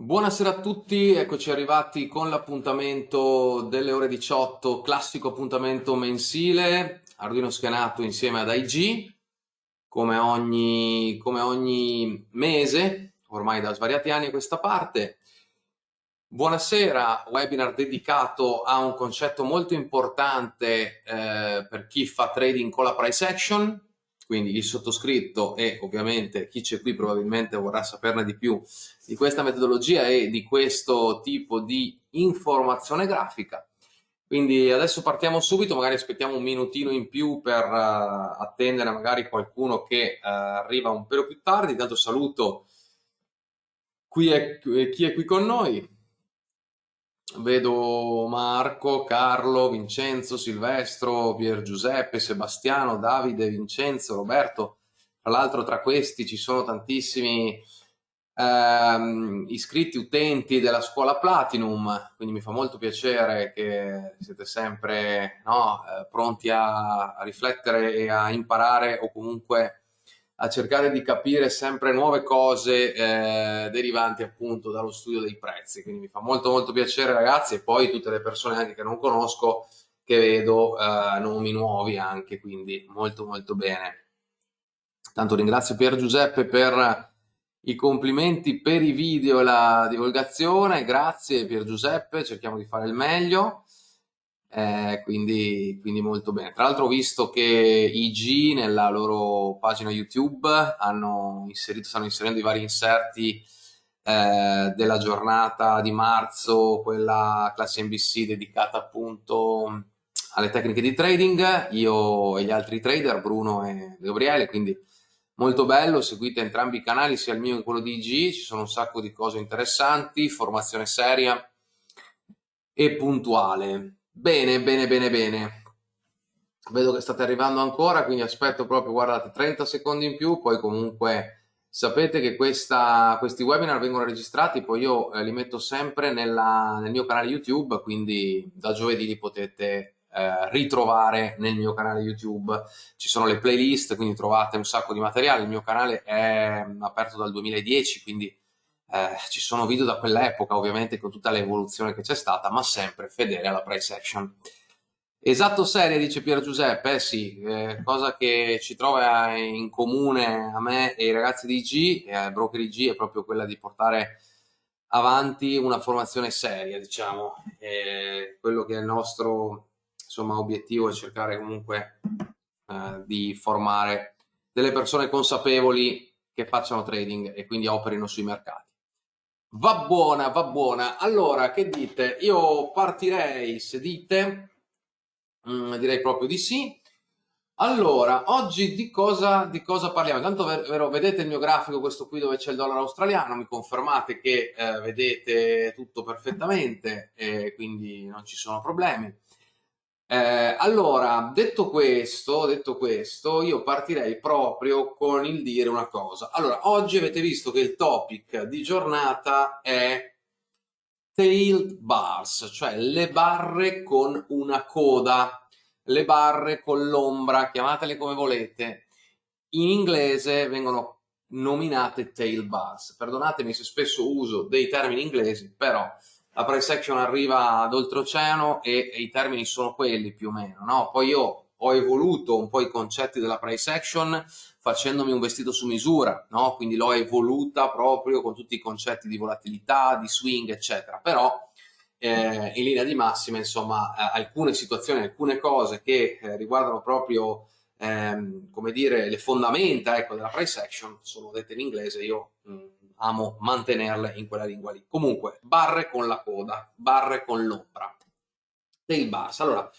Buonasera a tutti, eccoci arrivati con l'appuntamento delle ore 18, classico appuntamento mensile, Arduino schianato insieme ad IG, come ogni, come ogni mese, ormai da svariati anni a questa parte. Buonasera, webinar dedicato a un concetto molto importante eh, per chi fa trading con la price action, quindi il sottoscritto e ovviamente chi c'è qui probabilmente vorrà saperne di più di questa metodologia e di questo tipo di informazione grafica. Quindi adesso partiamo subito, magari aspettiamo un minutino in più per uh, attendere magari qualcuno che uh, arriva un pelo più tardi, intanto saluto qui è, chi è qui con noi, vedo Marco, Carlo, Vincenzo, Silvestro, Pier Giuseppe, Sebastiano, Davide, Vincenzo, Roberto. Tra l'altro tra questi ci sono tantissimi ehm, iscritti utenti della scuola Platinum, quindi mi fa molto piacere che siete sempre no, eh, pronti a, a riflettere e a imparare o comunque a cercare di capire sempre nuove cose eh, derivanti appunto dallo studio dei prezzi. Quindi mi fa molto molto piacere ragazzi e poi tutte le persone anche che non conosco che vedo eh, nomi nuovi anche, quindi molto molto bene. Tanto ringrazio Pier Giuseppe per i complimenti per i video e la divulgazione, grazie Pier Giuseppe, cerchiamo di fare il meglio eh, quindi, quindi, molto bene. Tra l'altro ho visto che IG nella loro pagina YouTube hanno inserito, stanno inserendo i vari inserti eh, della giornata di marzo, quella classe NBC dedicata appunto alle tecniche di trading, io e gli altri trader, Bruno e Gabriele, quindi molto bello, seguite entrambi i canali, sia il mio che quello di IG, ci sono un sacco di cose interessanti, formazione seria e puntuale. Bene, bene, bene, bene. Vedo che state arrivando ancora, quindi aspetto proprio, guardate, 30 secondi in più, poi comunque sapete che questa, questi webinar vengono registrati, poi io eh, li metto sempre nella, nel mio canale YouTube, quindi da giovedì li potete eh, ritrovare nel mio canale YouTube. Ci sono le playlist, quindi trovate un sacco di materiale. Il mio canale è aperto dal 2010, quindi eh, ci sono video da quell'epoca ovviamente con tutta l'evoluzione che c'è stata ma sempre fedele alla price action. Esatto serie dice Pier Giuseppe eh sì eh, cosa che ci trova in comune a me e ai ragazzi di IG e ai broker IG è proprio quella di portare avanti una formazione seria diciamo. E quello che è il nostro insomma obiettivo è cercare comunque eh, di formare delle persone consapevoli che facciano trading e quindi operino sui mercati Va buona, va buona. Allora, che dite? Io partirei, se dite, mm, direi proprio di sì. Allora, oggi di cosa, di cosa parliamo? Intanto vero, vedete il mio grafico, questo qui dove c'è il dollaro australiano, mi confermate che eh, vedete tutto perfettamente e quindi non ci sono problemi. Eh, allora, detto questo, detto questo, io partirei proprio con il dire una cosa. Allora, oggi avete visto che il topic di giornata è tailed bars, cioè le barre con una coda, le barre con l'ombra, chiamatele come volete. In inglese vengono nominate tail bars. Perdonatemi se spesso uso dei termini inglesi, però la price action arriva ad oltreoceano e, e i termini sono quelli più o meno, no? Poi io ho evoluto un po' i concetti della price action facendomi un vestito su misura, no? Quindi l'ho evoluta proprio con tutti i concetti di volatilità, di swing, eccetera. Però eh, in linea di massima, insomma, eh, alcune situazioni, alcune cose che eh, riguardano proprio, ehm, come dire, le fondamenta ecco, della price action sono dette in inglese, io mh, mm, amo mantenerle in quella lingua lì. Comunque, barre con la coda, barre con l'ombra. Tail bars. Allora,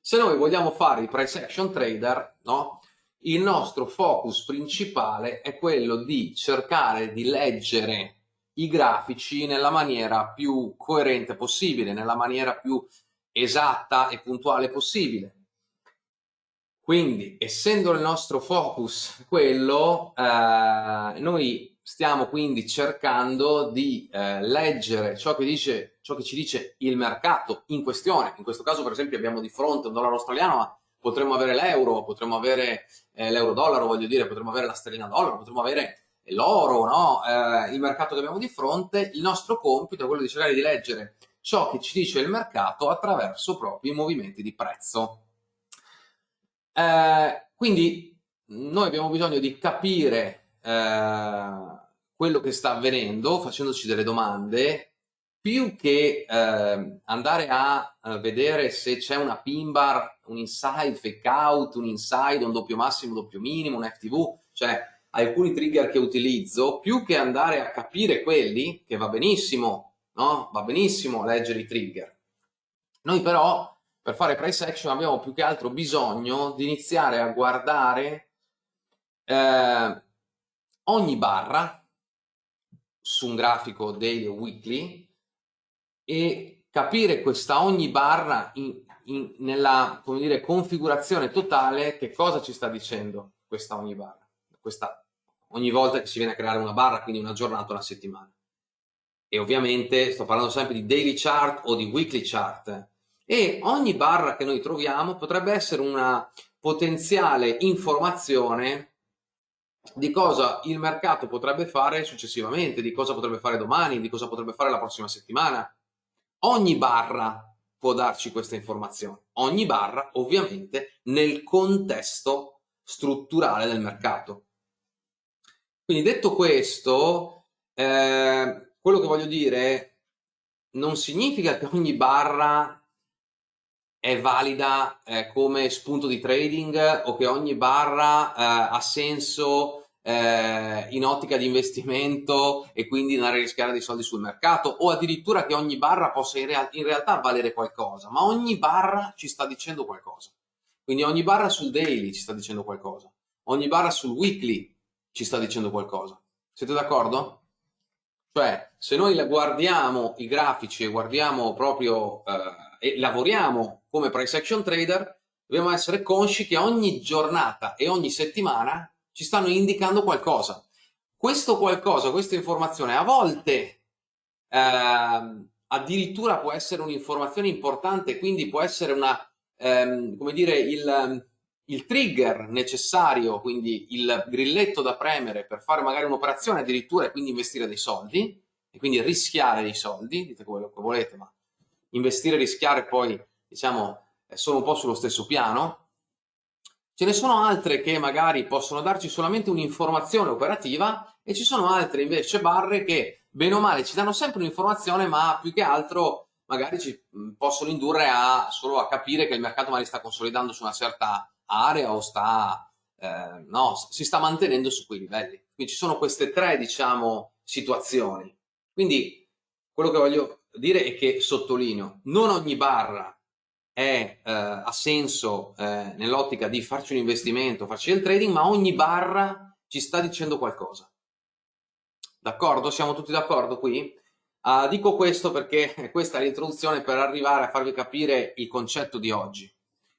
se noi vogliamo fare il price action trader, no? il nostro focus principale è quello di cercare di leggere i grafici nella maniera più coerente possibile, nella maniera più esatta e puntuale possibile. Quindi, essendo il nostro focus quello, eh, noi stiamo quindi cercando di eh, leggere ciò che, dice, ciò che ci dice il mercato in questione. In questo caso, per esempio, abbiamo di fronte un dollaro australiano, ma potremmo avere l'euro, potremmo avere eh, l'euro dollaro, voglio dire, potremmo avere la sterlina dollaro, potremmo avere l'oro, no? eh, il mercato che abbiamo di fronte, il nostro compito è quello di cercare di leggere ciò che ci dice il mercato attraverso proprio i movimenti di prezzo. Eh, quindi noi abbiamo bisogno di capire eh, quello che sta avvenendo facendoci delle domande più che eh, andare a, a, vedere se c'è una pin bar, un inside, fake out, un inside, un doppio massimo, doppio minimo, un FTV, cioè alcuni trigger che utilizzo, più che andare a capire quelli, che va benissimo, no? Va benissimo leggere i trigger. Noi però, per fare price action, abbiamo più che altro bisogno di iniziare a guardare eh, ogni barra su un grafico daily o weekly e capire questa ogni barra in, in, nella dire, configurazione totale che cosa ci sta dicendo questa ogni barra, questa, ogni volta che si viene a creare una barra, quindi una giornata una settimana. E ovviamente sto parlando sempre di daily chart o di weekly chart. E ogni barra che noi troviamo potrebbe essere una potenziale informazione di cosa il mercato potrebbe fare successivamente, di cosa potrebbe fare domani, di cosa potrebbe fare la prossima settimana. Ogni barra può darci questa informazione, ogni barra ovviamente nel contesto strutturale del mercato. Quindi detto questo, eh, quello che voglio dire non significa che ogni barra è valida eh, come spunto di trading o che ogni barra eh, ha senso eh, in ottica di investimento e quindi andare a rischiare dei soldi sul mercato o addirittura che ogni barra possa in, real in realtà valere qualcosa, ma ogni barra ci sta dicendo qualcosa. Quindi ogni barra sul daily ci sta dicendo qualcosa, ogni barra sul weekly ci sta dicendo qualcosa. Siete d'accordo? Cioè, se noi guardiamo i grafici e guardiamo proprio eh, e lavoriamo come price action trader, dobbiamo essere consci che ogni giornata e ogni settimana ci stanno indicando qualcosa. Questo qualcosa, questa informazione, a volte eh, addirittura può essere un'informazione importante, quindi può essere una, ehm, come dire, il, il trigger necessario, quindi il grilletto da premere per fare magari un'operazione addirittura e quindi investire dei soldi, e quindi rischiare dei soldi, dite quello che volete, ma investire e rischiare poi diciamo sono un po' sullo stesso piano. Ce ne sono altre che magari possono darci solamente un'informazione operativa e ci sono altre invece barre che bene o male ci danno sempre un'informazione ma più che altro magari ci possono indurre a solo a capire che il mercato magari sta consolidando su una certa area o sta eh, no, si sta mantenendo su quei livelli. Quindi ci sono queste tre diciamo situazioni. Quindi quello che voglio dire è che sottolineo, non ogni barra è, eh, ha senso eh, nell'ottica di farci un investimento, farci del trading, ma ogni barra ci sta dicendo qualcosa. D'accordo? Siamo tutti d'accordo qui? Uh, dico questo perché questa è l'introduzione per arrivare a farvi capire il concetto di oggi,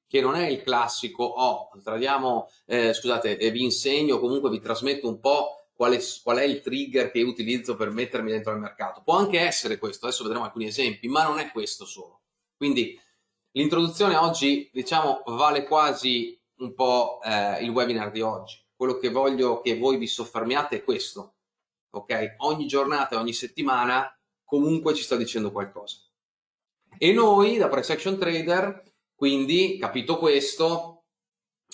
che non è il classico, oh, tradiamo, eh, scusate, vi insegno, comunque vi trasmetto un po' qual è, qual è, il trigger che utilizzo per mettermi dentro al mercato. Può anche essere questo, adesso vedremo alcuni esempi, ma non è questo solo. Quindi l'introduzione oggi, diciamo, vale quasi un po' eh, il webinar di oggi. Quello che voglio che voi vi soffermiate è questo, ok? Ogni giornata, ogni settimana, comunque ci sta dicendo qualcosa. E noi, da Price Action Trader, quindi, capito questo,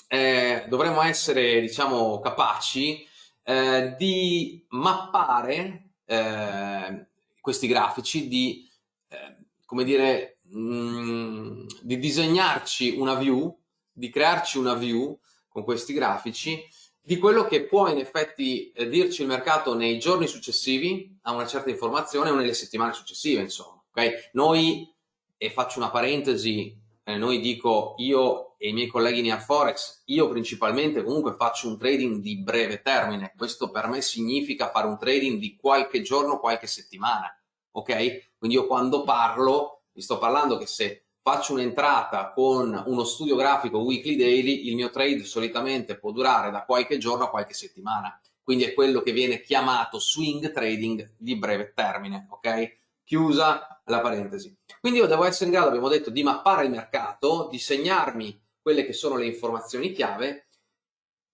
eh, dovremmo essere, diciamo, capaci eh, di mappare eh, questi grafici, di, eh, come dire, mh, mm, di disegnarci una view, di crearci una view con questi grafici di quello che può in effetti eh, dirci il mercato nei giorni successivi a una certa informazione o nelle settimane successive, insomma. Okay? Noi, e faccio una parentesi, eh, noi dico io e i miei colleghi in Forex, io principalmente comunque faccio un trading di breve termine, questo per me significa fare un trading di qualche giorno, qualche settimana, ok? Quindi io quando parlo, vi sto parlando che se faccio un'entrata con uno studio grafico weekly daily, il mio trade solitamente può durare da qualche giorno a qualche settimana, quindi è quello che viene chiamato swing trading di breve termine, ok? Chiusa la parentesi. Quindi io devo essere in grado, abbiamo detto, di mappare il mercato, di segnarmi quelle che sono le informazioni chiave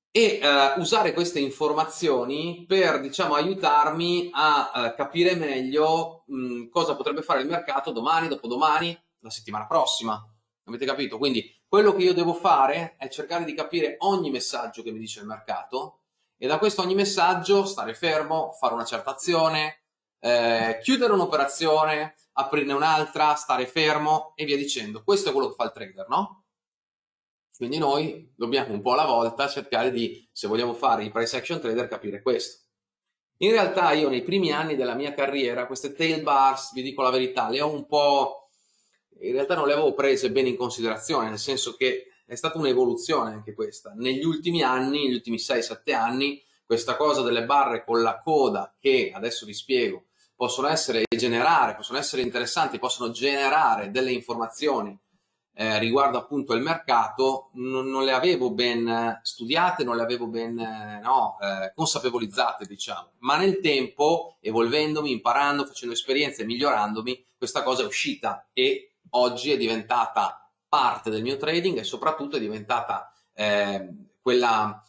e uh, usare queste informazioni per diciamo aiutarmi a uh, capire meglio mh, cosa potrebbe fare il mercato domani, dopodomani, la settimana prossima. Avete capito? Quindi quello che io devo fare è cercare di capire ogni messaggio che mi dice il mercato e da questo ogni messaggio stare fermo, fare una certa azione, eh, chiudere un'operazione, aprirne un'altra, stare fermo e via dicendo. Questo è quello che fa il trader, no? Quindi noi dobbiamo un po' alla volta cercare di, se vogliamo fare i price action trader, capire questo. In realtà io nei primi anni della mia carriera queste tail bars, vi dico la verità, le ho un po'... in realtà non le avevo prese bene in considerazione, nel senso che è stata un'evoluzione anche questa. Negli ultimi anni, negli ultimi 6-7 anni, questa cosa delle barre con la coda, che adesso vi spiego, possono essere generare, possono essere interessanti, possono generare delle informazioni eh, riguardo appunto il mercato, non, non, le avevo ben studiate, non le avevo ben no, eh, consapevolizzate, diciamo. Ma nel tempo, evolvendomi, imparando, facendo esperienze, migliorandomi, questa cosa è uscita e oggi è diventata parte del mio trading e soprattutto è diventata eh, quella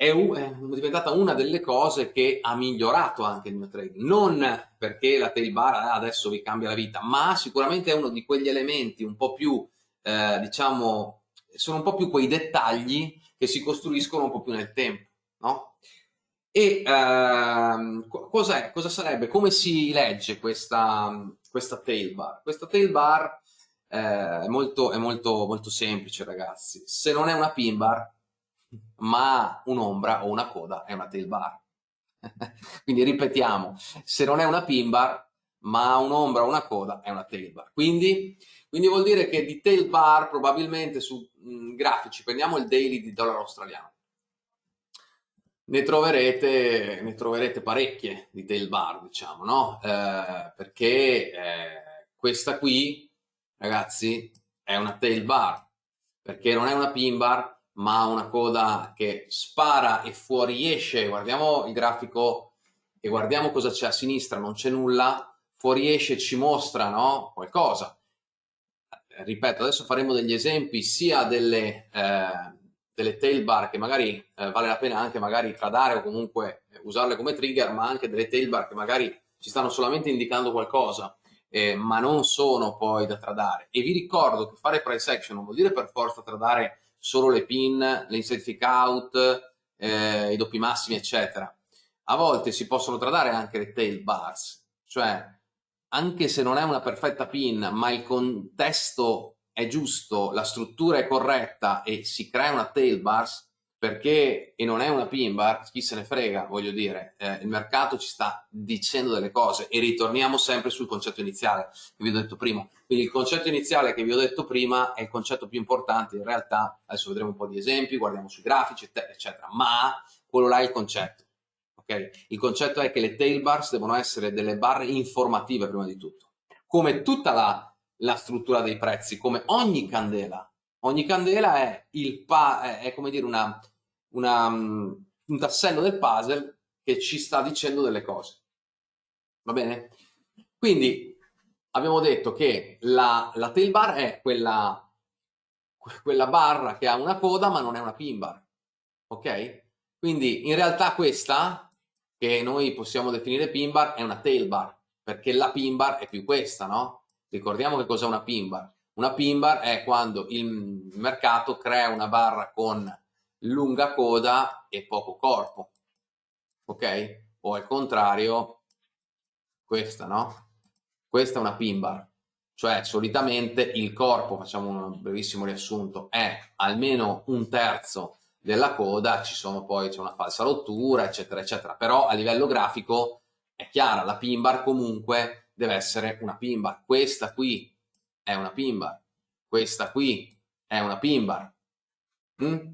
è, diventata una delle cose che ha migliorato anche il mio trading non perché la tail bar ah, adesso vi cambia la vita ma sicuramente è uno di quegli elementi un po' più eh, diciamo sono un po' più quei dettagli che si costruiscono un po' più nel tempo no? e ehm, cosa sarebbe? come si legge questa, questa tail bar? questa tail bar eh, è, molto, è molto, molto semplice ragazzi se non è una pin bar ma un'ombra o una coda è una tail bar. Quindi ripetiamo se non è una pin bar ma un'ombra o una coda è una tail bar. Quindi, quindi vuol dire che di tail bar probabilmente su mh, mm, grafici prendiamo il daily di dollaro australiano ne troverete, ne troverete parecchie di tail bar diciamo no? Eh, perché eh, questa qui ragazzi, è una tail bar, perché non è una pin bar, ma una coda che spara e fuoriesce. Guardiamo il grafico e guardiamo cosa c'è a sinistra, non c'è nulla, fuoriesce ci mostra no? qualcosa. Ripeto, adesso faremo degli esempi sia delle, eh, delle tail bar che magari eh, vale la pena anche magari tradare o comunque usarle come trigger, ma anche delle tail bar che magari ci stanno solamente indicando qualcosa eh, ma non sono poi da tradare. E vi ricordo che fare price action non vuol dire per forza tradare solo le pin, le inside kick out, eh, i doppi massimi, eccetera. A volte si possono tradare anche le tail bars, cioè anche se non è una perfetta pin, ma il contesto è giusto, la struttura è corretta e si crea una tail bars, perché, e non è una pin bar, chi se ne frega, voglio dire, eh, il mercato ci sta dicendo delle cose e ritorniamo sempre sul concetto iniziale che vi ho detto prima. Quindi il concetto iniziale che vi ho detto prima è il concetto più importante, in realtà adesso vedremo un po' di esempi, guardiamo sui grafici, eccetera, ma quello là è il concetto. Okay? Il concetto è che le tail bars devono essere delle barre informative prima di tutto, come tutta la, la struttura dei prezzi, come ogni candela. Ogni candela è, il pa è, è come dire una, una, un tassello del puzzle che ci sta dicendo delle cose. Va bene? Quindi abbiamo detto che la, la tail bar è quella, quella barra che ha una coda ma non è una pin bar. Ok? Quindi in realtà questa, che noi possiamo definire pin bar, è una tail bar, perché la pin bar è più questa, no? Ricordiamo che cos'è una pin bar. Una pin bar è quando il mercato crea una barra con lunga coda e poco corpo, ok? O al contrario, questa, no? Questa è una pin bar, cioè solitamente il corpo, facciamo un brevissimo riassunto, è almeno un terzo della coda, ci sono poi, c'è una falsa rottura, eccetera, eccetera. Però a livello grafico è chiara, la pin bar comunque deve essere una pin bar. Questa qui è una pin bar, questa qui è una pin bar. Mm?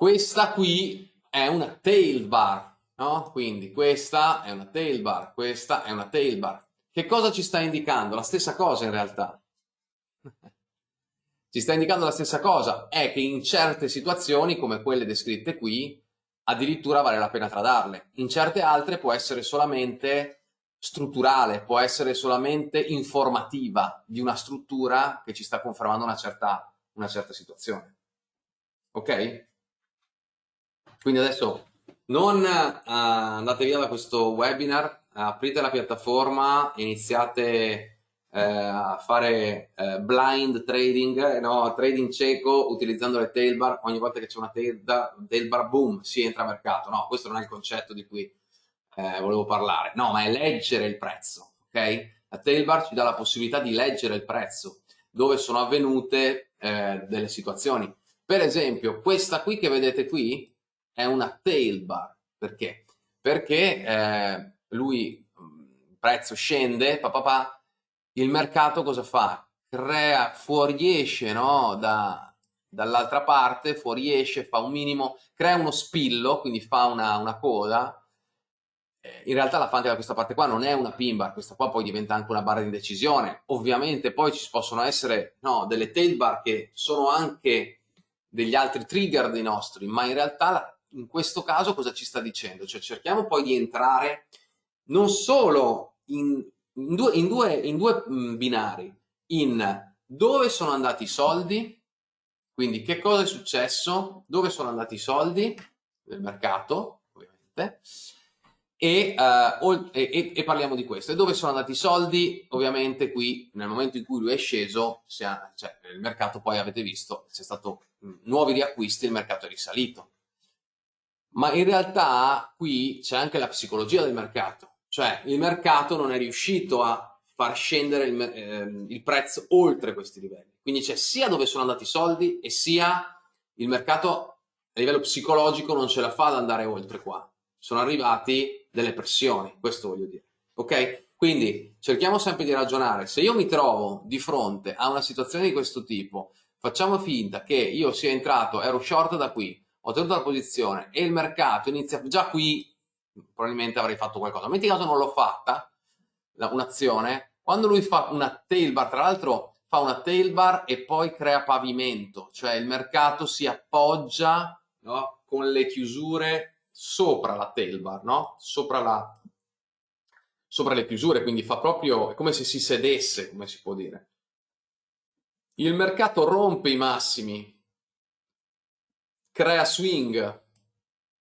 Questa qui è una tail bar, no? Quindi questa è una tail bar, questa è una tail bar. Che cosa ci sta indicando? La stessa cosa in realtà. ci sta indicando la stessa cosa, è che in certe situazioni, come quelle descritte qui, addirittura vale la pena tradarle. In certe altre può essere solamente strutturale, può essere solamente informativa di una struttura che ci sta confermando una certa, una certa situazione. ok? Quindi adesso non uh, andate via da questo webinar, aprite la piattaforma, iniziate uh, a fare uh, blind trading, no? trading cieco utilizzando le tail bar, ogni volta che c'è una tail, tail bar, boom, si entra a mercato. No, questo non è il concetto di cui volevo parlare, no, ma è leggere il prezzo, ok? La tail bar ci dà la possibilità di leggere il prezzo, dove sono avvenute delle situazioni. Per esempio, questa qui che vedete qui è una tail bar. Perché? Perché eh, lui, il prezzo scende, papà, pa, il mercato cosa fa? Crea, fuoriesce no? da, dall'altra parte, fuoriesce, fa un minimo, crea uno spillo, quindi fa una, una coda, eh, in realtà la fa anche da questa parte qua, non è una pin bar, questa qua poi diventa anche una barra di indecisione. Ovviamente poi ci possono essere no, delle tail bar che sono anche degli altri trigger dei nostri, ma in realtà in questo caso cosa ci sta dicendo? Cioè cerchiamo poi di entrare non solo in, in, due, in, due, in due binari, in dove sono andati i soldi, quindi che cosa è successo, dove sono andati i soldi del mercato, ovviamente, e, uh, e, e, parliamo di questo. E dove sono andati i soldi? Ovviamente qui nel momento in cui lui è sceso, ha, cioè, il mercato poi avete visto, c'è stato nuovi riacquisti, il mercato è risalito. Ma in realtà qui c'è anche la psicologia del mercato, cioè il mercato non è riuscito a far scendere il, eh, il prezzo oltre questi livelli. Quindi c'è sia dove sono andati i soldi e sia il mercato a livello psicologico non ce la fa ad andare oltre qua. Sono arrivati delle pressioni, questo voglio dire. Ok? Quindi cerchiamo sempre di ragionare. Se io mi trovo di fronte a una situazione di questo tipo, facciamo finta che io sia entrato, ero short da qui, ho tenuto la posizione e il mercato inizia, già qui probabilmente avrei fatto qualcosa. Metti caso non l'ho fatta, un'azione, quando lui fa una tail bar, tra l'altro fa una tail bar e poi crea pavimento, cioè il mercato si appoggia no, con le chiusure sopra la tail bar, no? sopra, la, sopra le chiusure, quindi fa proprio, è come se si sedesse, come si può dire. Il mercato rompe i massimi, crea swing.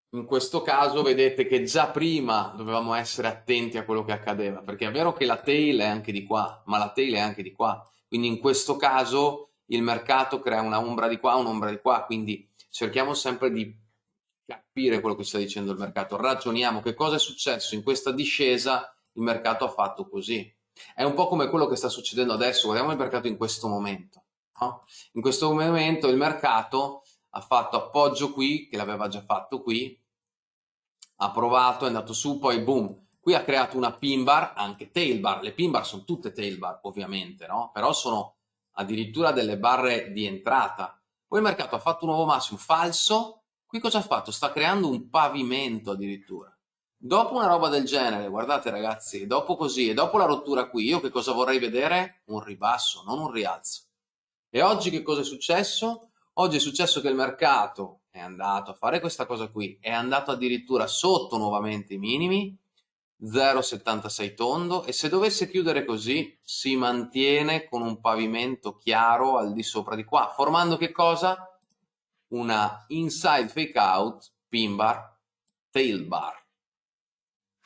In questo caso vedete che già prima dovevamo essere attenti a quello che accadeva, perché è vero che la tail è anche di qua, ma la tail è anche di qua. Quindi in questo caso il mercato crea una ombra di qua, un'ombra di qua, quindi cerchiamo sempre di capire quello che sta dicendo il mercato, ragioniamo che cosa è successo in questa discesa, il mercato ha fatto così. È un po' come quello che sta succedendo adesso, guardiamo il mercato in questo momento. No? In questo momento il mercato ha fatto appoggio qui, che l'aveva già fatto qui, ha provato, è andato su, poi boom, qui ha creato una pin bar, anche tail bar, le pin bar sono tutte tail bar ovviamente, no? però sono addirittura delle barre di entrata. Poi il mercato ha fatto un nuovo massimo falso, qui cosa ha fatto? Sta creando un pavimento addirittura. Dopo una roba del genere, guardate ragazzi, dopo così e dopo la rottura qui, io che cosa vorrei vedere? Un ribasso, non un rialzo. E oggi che cosa è successo? Oggi è successo che il mercato è andato a fare questa cosa qui, è andato addirittura sotto nuovamente i minimi, 0,76 tondo e se dovesse chiudere così si mantiene con un pavimento chiaro al di sopra di qua, formando che cosa? Una inside fake out pin bar tail bar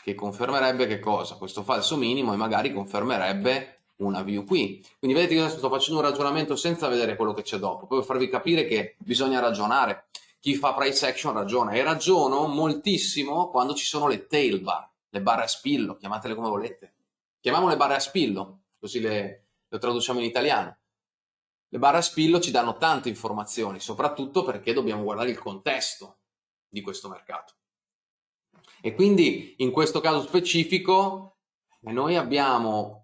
che confermerebbe che cosa? Questo falso minimo e magari confermerebbe una view qui. Quindi vedete che adesso sto facendo un ragionamento senza vedere quello che c'è dopo, poi per farvi capire che bisogna ragionare. Chi fa price action ragiona e ragiono moltissimo quando ci sono le tail bar, le barre a spillo, chiamatele come volete. Chiamiamole barre a spillo, così le, le traduciamo in italiano. Le barre a spillo ci danno tante informazioni, soprattutto perché dobbiamo guardare il contesto di questo mercato. E quindi in questo caso specifico noi abbiamo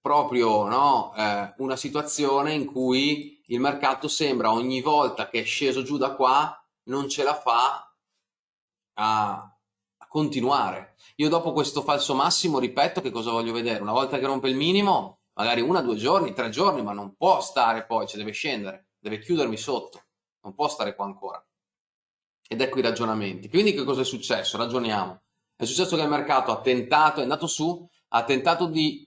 proprio no, eh, una situazione in cui il mercato sembra ogni volta che è sceso giù da qua non ce la fa a, a continuare. Io dopo questo falso massimo ripeto che cosa voglio vedere. Una volta che rompe il minimo, magari una, due giorni, tre giorni, ma non può stare poi, cioè deve scendere, deve chiudermi sotto, non può stare qua ancora. Ed ecco i ragionamenti. Quindi che cosa è successo? Ragioniamo. È successo che il mercato ha tentato, è andato su, ha tentato di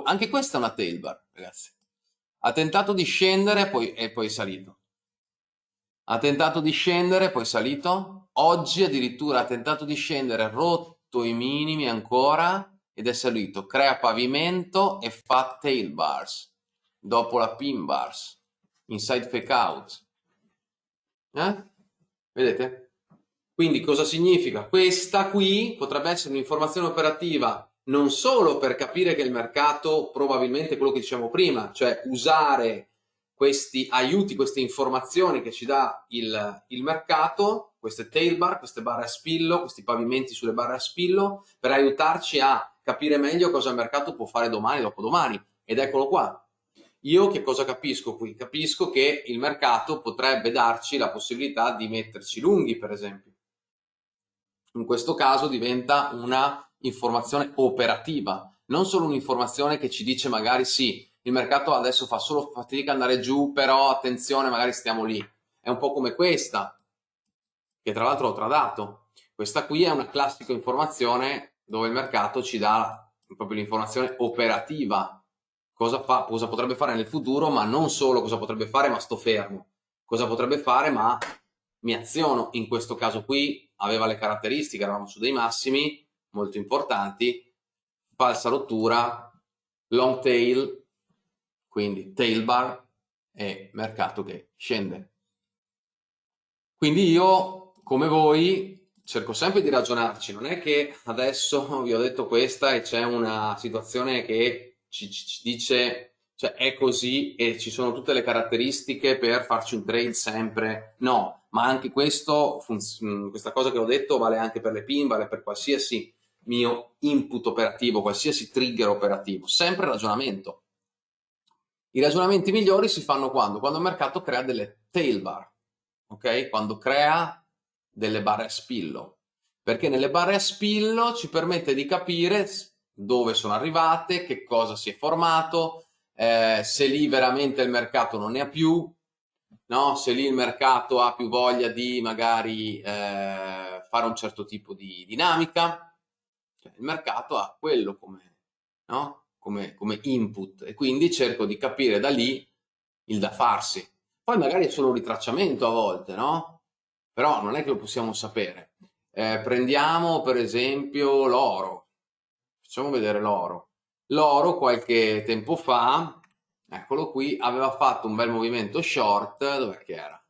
anche questa è una tail bar, ragazzi. Ha tentato di scendere poi, e poi è salito. ha tentato di scendere, poi è salito, oggi addirittura ha tentato di scendere, rotto i minimi ancora ed è salito, crea pavimento e fa tail bars, dopo la pin bars, inside fake out. Eh? Vedete? Quindi cosa significa? Questa qui potrebbe essere un'informazione operativa non solo per capire che il mercato probabilmente quello che dicevamo prima, cioè usare questi aiuti, queste informazioni che ci dà il, il mercato, queste tail bar, queste barre a spillo, questi pavimenti sulle barre a spillo, per aiutarci a capire meglio cosa il mercato può fare domani, dopodomani. Ed eccolo qua. Io che cosa capisco qui? Capisco che il mercato potrebbe darci la possibilità di metterci lunghi, per esempio. In questo caso diventa una informazione operativa, non solo un'informazione che ci dice magari sì, il mercato adesso fa solo fatica ad andare giù, però attenzione, magari stiamo lì. È un po' come questa, che tra l'altro ho tradato. Questa qui è una classica informazione dove il mercato ci dà proprio l'informazione operativa. Cosa, fa, cosa potrebbe fare nel futuro, ma non solo cosa potrebbe fare, ma sto fermo. Cosa potrebbe fare, ma mi aziono. In questo caso qui aveva le caratteristiche, eravamo su dei massimi molto importanti, falsa rottura, long tail, quindi tail bar e mercato che scende. Quindi io, come voi, cerco sempre di ragionarci, non è che adesso vi ho detto questa e c'è una situazione che ci, ci, dice, cioè è così e ci sono tutte le caratteristiche per farci un trade sempre, no, ma anche questo, mm, questa cosa che ho detto vale anche per le pin, vale per qualsiasi mio input operativo, qualsiasi trigger operativo, sempre ragionamento i ragionamenti migliori si fanno quando? Quando il mercato crea delle tail bar, ok? Quando crea delle barre a spillo, perché nelle barre a spillo ci permette di capire dove sono arrivate, che cosa si è formato, eh, se lì veramente il mercato non ne ha più, no? se lì il mercato ha più voglia di magari eh, fare un certo tipo di dinamica, cioè, il mercato ha quello come, no? come, come input e quindi cerco di capire da lì il da farsi. Poi magari è solo un ritracciamento a volte, no? Però non è che lo possiamo sapere. Eh, prendiamo per esempio l'oro. Facciamo vedere l'oro. L'oro qualche tempo fa, eccolo qui, aveva fatto un bel movimento short, dov'è che era?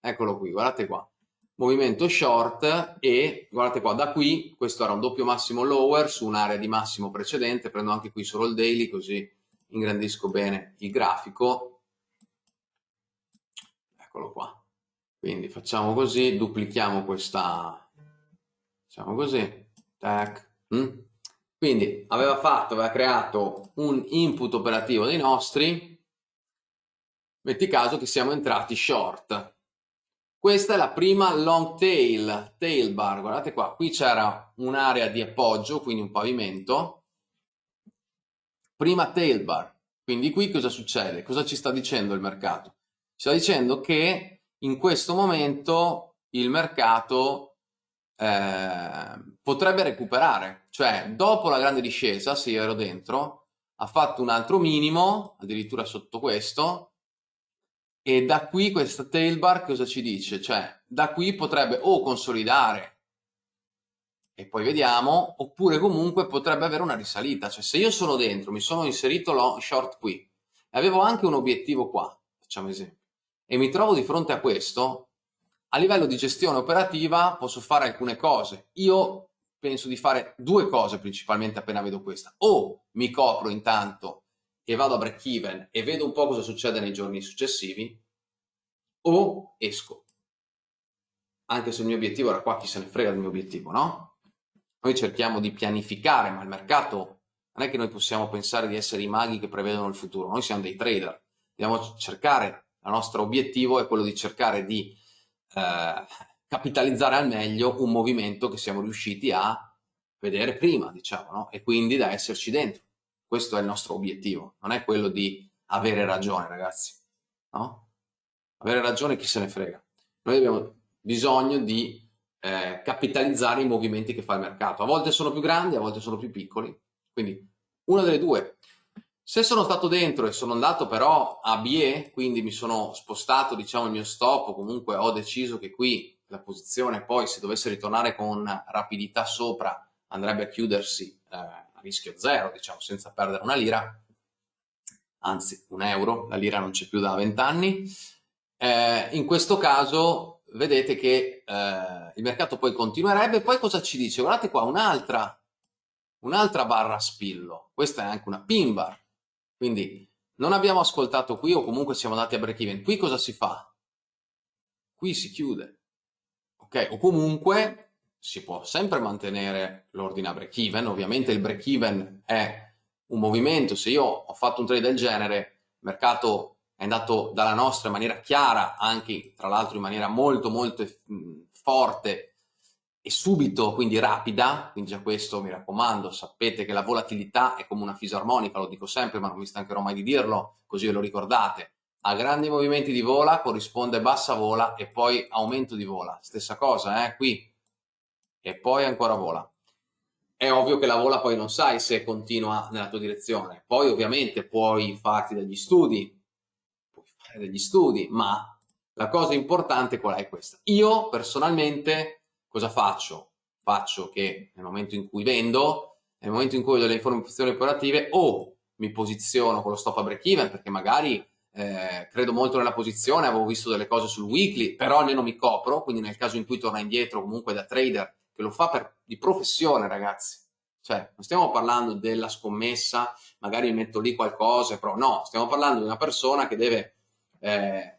Eccolo qui, guardate qua movimento short e guardate qua da qui questo era un doppio massimo lower su un'area di massimo precedente prendo anche qui solo il daily così ingrandisco bene il grafico. Eccolo qua. Quindi facciamo così duplichiamo questa facciamo così tac mm. quindi aveva fatto aveva creato un input operativo dei nostri. Metti caso che siamo entrati short questa è la prima long tail, tail bar, guardate qua, qui c'era un'area di appoggio, quindi un pavimento, prima tail bar, quindi qui cosa succede? Cosa ci sta dicendo il mercato? Ci sta dicendo che in questo momento il mercato eh, potrebbe recuperare, cioè dopo la grande discesa, se io ero dentro, ha fatto un altro minimo, addirittura sotto questo, e da qui questa tailbar cosa ci dice? Cioè, da qui potrebbe o consolidare e poi vediamo, oppure comunque potrebbe avere una risalita. Cioè, se io sono dentro, mi sono inserito long short qui, e avevo anche un obiettivo qua, facciamo esempio, e mi trovo di fronte a questo, a livello di gestione operativa posso fare alcune cose. Io penso di fare due cose principalmente appena vedo questa. O mi copro intanto e vado a break even e vedo un po' cosa succede nei giorni successivi, o esco. Anche se il mio obiettivo era qua, chi se ne frega del mio obiettivo, no? Noi cerchiamo di pianificare, ma il mercato non è che noi possiamo pensare di essere i maghi che prevedono il futuro, noi siamo dei trader, dobbiamo cercare, il nostro obiettivo è quello di cercare di eh, capitalizzare al meglio un movimento che siamo riusciti a vedere prima, diciamo, no? e quindi da esserci dentro. Questo è il nostro obiettivo, non è quello di avere ragione, ragazzi. No? Avere ragione chi se ne frega. Noi abbiamo bisogno di eh, capitalizzare i movimenti che fa il mercato. A volte sono più grandi, a volte sono più piccoli. Quindi una delle due. Se sono stato dentro e sono andato però a BE, quindi mi sono spostato diciamo il mio stop, o comunque ho deciso che qui la posizione poi se dovesse ritornare con rapidità sopra andrebbe a chiudersi eh, rischio zero, diciamo senza perdere una lira, anzi un euro, la lira non c'è più da 20 anni, eh, in questo caso vedete che eh, il mercato poi continuerebbe, poi cosa ci dice? Guardate qua, un'altra un'altra barra spillo, questa è anche una pin bar, quindi non abbiamo ascoltato qui o comunque siamo andati a break even, qui cosa si fa? Qui si chiude, ok? O comunque si può sempre mantenere l'ordine a break even, ovviamente il break even è un movimento, se io ho fatto un trade del genere, il mercato è andato dalla nostra in maniera chiara, anche tra l'altro in maniera molto molto forte e subito, quindi rapida, quindi già questo mi raccomando, sapete che la volatilità è come una fisarmonica, lo dico sempre ma non mi stancherò mai di dirlo, così ve lo ricordate. A grandi movimenti di vola corrisponde bassa vola e poi aumento di vola, stessa cosa, eh, qui, e poi ancora vola. È ovvio che la vola poi non sai se continua nella tua direzione, poi ovviamente puoi farti degli studi, puoi fare degli studi, ma la cosa importante qual è questa? Io personalmente cosa faccio? Faccio che nel momento in cui vendo, nel momento in cui ho delle informazioni operative, o mi posiziono con lo stop a break even, perché magari eh, credo molto nella posizione, avevo visto delle cose sul weekly, però almeno mi copro, quindi nel caso in cui torna indietro comunque da trader, che lo fa per, di professione ragazzi, cioè non stiamo parlando della scommessa, magari metto lì qualcosa, però no, stiamo parlando di una persona che deve, eh,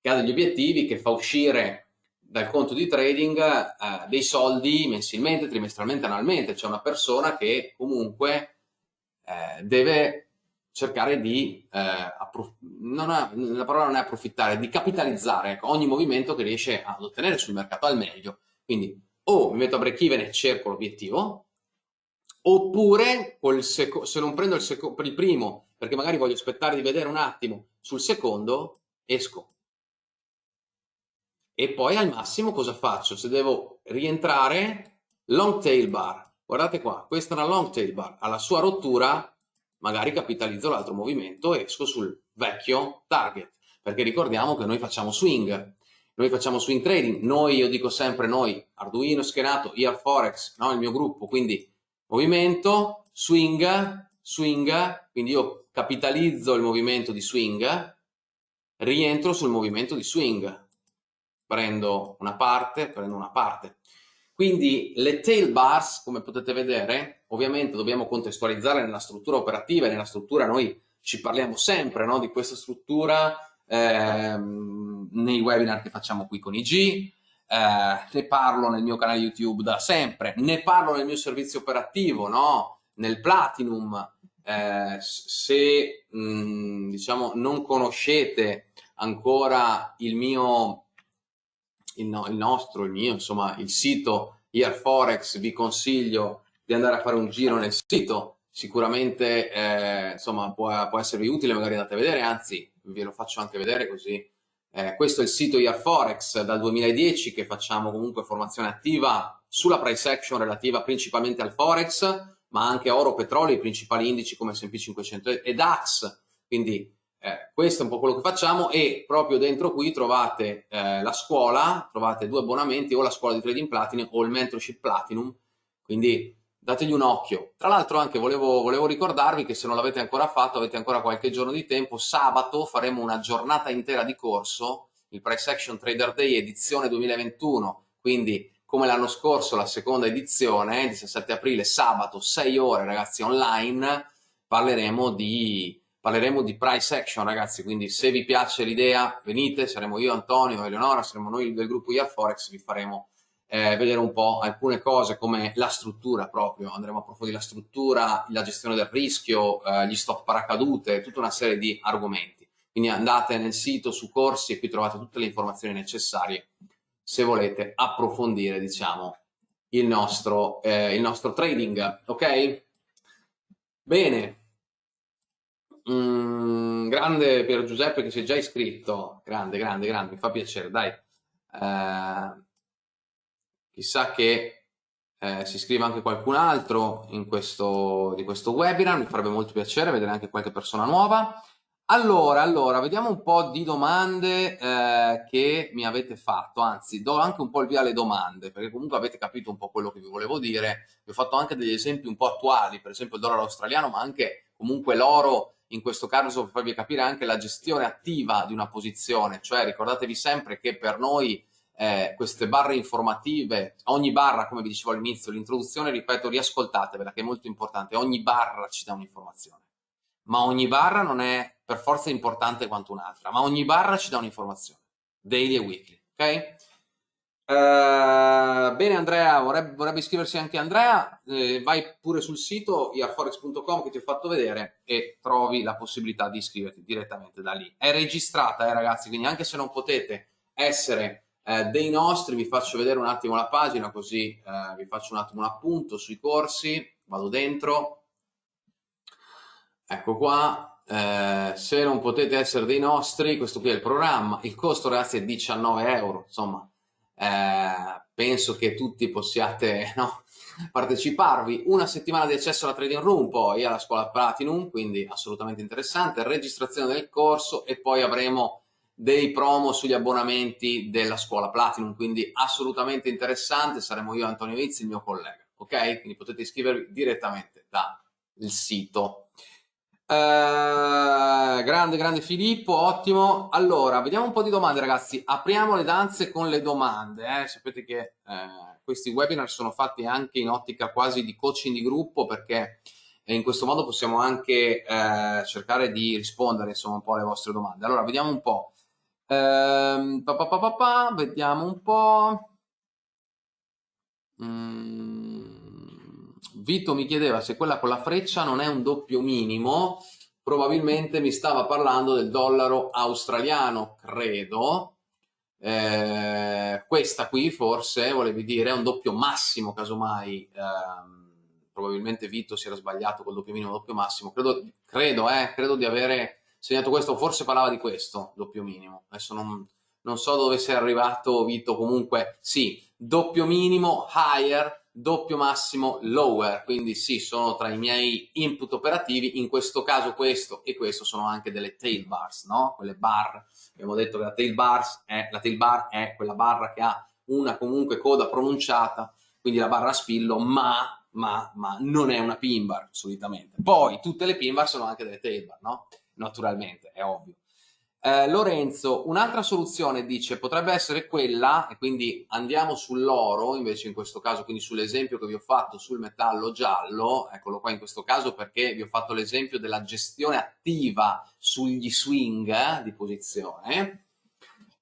che ha degli obiettivi, che fa uscire dal conto di trading eh, dei soldi mensilmente, trimestralmente, annualmente. C'è una persona che comunque eh, deve cercare di, eh, non è, la parola non è approfittare, di capitalizzare ecco, ogni movimento che riesce ad ottenere sul mercato al meglio. Quindi o mi metto a break even e cerco l'obiettivo, oppure se non prendo il, il primo, perché magari voglio aspettare di vedere un attimo sul secondo, esco. E poi al massimo cosa faccio? Se devo rientrare, long tail bar, guardate qua, questa è una long tail bar, alla sua rottura magari capitalizzo l'altro movimento e esco sul vecchio target, perché ricordiamo che noi facciamo swing, noi facciamo swing trading, noi, io dico sempre noi, Arduino schenato, IR Forex, no? il mio gruppo, quindi movimento, swing, swing, quindi io capitalizzo il movimento di swing, rientro sul movimento di swing, prendo una parte, prendo una parte. Quindi le tail bars, come potete vedere, ovviamente dobbiamo contestualizzare nella struttura operativa nella struttura noi ci parliamo sempre no, di questa struttura ehm, nei webinar che facciamo qui con IG, eh, ne parlo nel mio canale YouTube da sempre, ne parlo nel mio servizio operativo, no? nel Platinum. Eh, se mh, mm, diciamo non conoscete ancora il mio il, no, il nostro, il mio, insomma, il sito Forex, vi consiglio di andare a fare un giro nel sito, sicuramente eh, insomma, può, può, esservi utile, magari andate a vedere, anzi ve lo faccio anche vedere così. Eh, questo è il sito Forex dal 2010 che facciamo comunque formazione attiva sulla price action relativa principalmente al Forex, ma anche oro, petrolio, i principali indici come S&P 500 e DAX, quindi eh, questo è un po' quello che facciamo e proprio dentro qui trovate eh, la scuola, trovate due abbonamenti o la scuola di trading platinum o il mentorship platinum, quindi dategli un occhio. Tra l'altro anche volevo, volevo ricordarvi che se non l'avete ancora fatto, avete ancora qualche giorno di tempo, sabato faremo una giornata intera di corso, il Price Action Trader Day edizione 2021, quindi come l'anno scorso la seconda edizione, 17 aprile, sabato, 6 ore ragazzi online, parleremo di parleremo di price action ragazzi, quindi se vi piace l'idea venite, saremo io, Antonio, Eleonora, saremo noi del gruppo IR Forex, vi faremo eh, vedere un po' alcune cose come la struttura proprio, andremo a approfondire la struttura, la gestione del rischio, eh, gli stop paracadute, tutta una serie di argomenti. Quindi andate nel sito su corsi e qui trovate tutte le informazioni necessarie se volete approfondire diciamo il nostro, eh, il nostro trading, ok? Bene, Mm, grande Pier Giuseppe che si è già iscritto, grande, grande, grande, mi fa piacere, dai. Chissà che eh, si iscriva anche qualcun altro in questo, di questo webinar, mi farebbe molto piacere vedere anche qualche persona nuova. Allora, allora, vediamo un po' di domande eh, che mi avete fatto, anzi do anche un po' il via alle domande, perché comunque avete capito un po' quello che vi volevo dire, vi ho fatto anche degli esempi un po' attuali, per esempio il dollaro australiano, ma anche comunque l'oro, in questo caso per farvi capire anche la gestione attiva di una posizione, cioè ricordatevi sempre che per noi eh, queste barre informative, ogni barra, come vi dicevo all'inizio, l'introduzione, ripeto, riascoltatevela, che è molto importante, ogni barra ci dà un'informazione ma ogni barra non è per forza importante quanto un'altra, ma ogni barra ci dà un'informazione, daily e weekly, ok? Uh, bene Andrea, vorrebbe, vorrebbe, iscriversi anche Andrea, eh, vai pure sul sito iarforex.com che ti ho fatto vedere e trovi la possibilità di iscriverti direttamente da lì. È registrata eh, ragazzi, quindi anche se non potete essere eh, dei nostri, vi faccio vedere un attimo la pagina così eh, vi faccio un attimo un appunto sui corsi, vado dentro, Ecco qua, eh, se non potete essere dei nostri, questo qui è il programma, il costo ragazzi è 19 euro, insomma, eh, penso che tutti possiate no, parteciparvi. Una settimana di accesso alla Trading Room, poi alla scuola Platinum, quindi assolutamente interessante, registrazione del corso e poi avremo dei promo sugli abbonamenti della scuola Platinum, quindi assolutamente interessante, saremo io Antonio Vizzi, il mio collega, ok? Quindi potete iscrivervi direttamente dal sito. Uh, grande, grande Filippo, ottimo. Allora, vediamo un po' di domande, ragazzi. Apriamo le danze con le domande. Eh? Sapete che eh, questi webinar sono fatti anche in ottica quasi di coaching di gruppo perché in questo modo possiamo anche eh, cercare di rispondere insomma un po' alle vostre domande. Allora, vediamo un po'. Uh, pa, pa, pa, vediamo un po'. Mm. Vito mi chiedeva se quella con la freccia non è un doppio minimo, probabilmente mi stava parlando del dollaro australiano, credo. Eh, questa qui forse volevi dire è un doppio massimo, casomai. Eh, probabilmente Vito si era sbagliato col doppio minimo, doppio massimo. Credo, credo, eh, credo di avere segnato questo, forse parlava di questo, doppio minimo. Adesso non, non so dove sei arrivato Vito, comunque sì, doppio minimo, higher, doppio massimo lower, quindi sì, sono tra i miei input operativi, in questo caso questo e questo sono anche delle tail bars, no? Quelle bar, abbiamo detto che la tail, bars è, la tail bar è quella barra che ha una comunque coda pronunciata, quindi la barra a spillo, ma, ma, ma non è una pin bar solitamente. Poi tutte le pin bar sono anche delle tail bar, no? Naturalmente, è ovvio. Eh, Lorenzo, un'altra soluzione dice potrebbe essere quella, e quindi andiamo sull'oro, invece in questo caso, quindi sull'esempio che vi ho fatto sul metallo giallo, eccolo qua in questo caso perché vi ho fatto l'esempio della gestione attiva sugli swing eh, di posizione,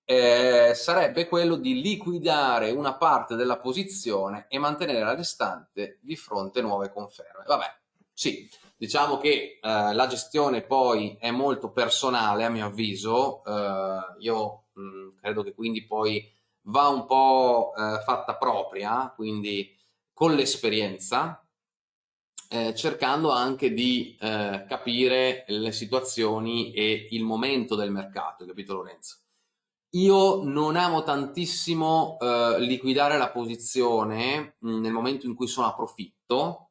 eh, sarebbe quello di liquidare una parte della posizione e mantenere la restante di fronte nuove conferme. Vabbè, sì, Diciamo che eh, la gestione poi è molto personale a mio avviso, eh, io mh, mm, credo che quindi poi va un po' eh, fatta propria, quindi con l'esperienza, eh, cercando anche di eh, capire le situazioni e il momento del mercato, capito Lorenzo? Io non amo tantissimo eh, liquidare la posizione mh, mm, nel momento in cui sono a profitto,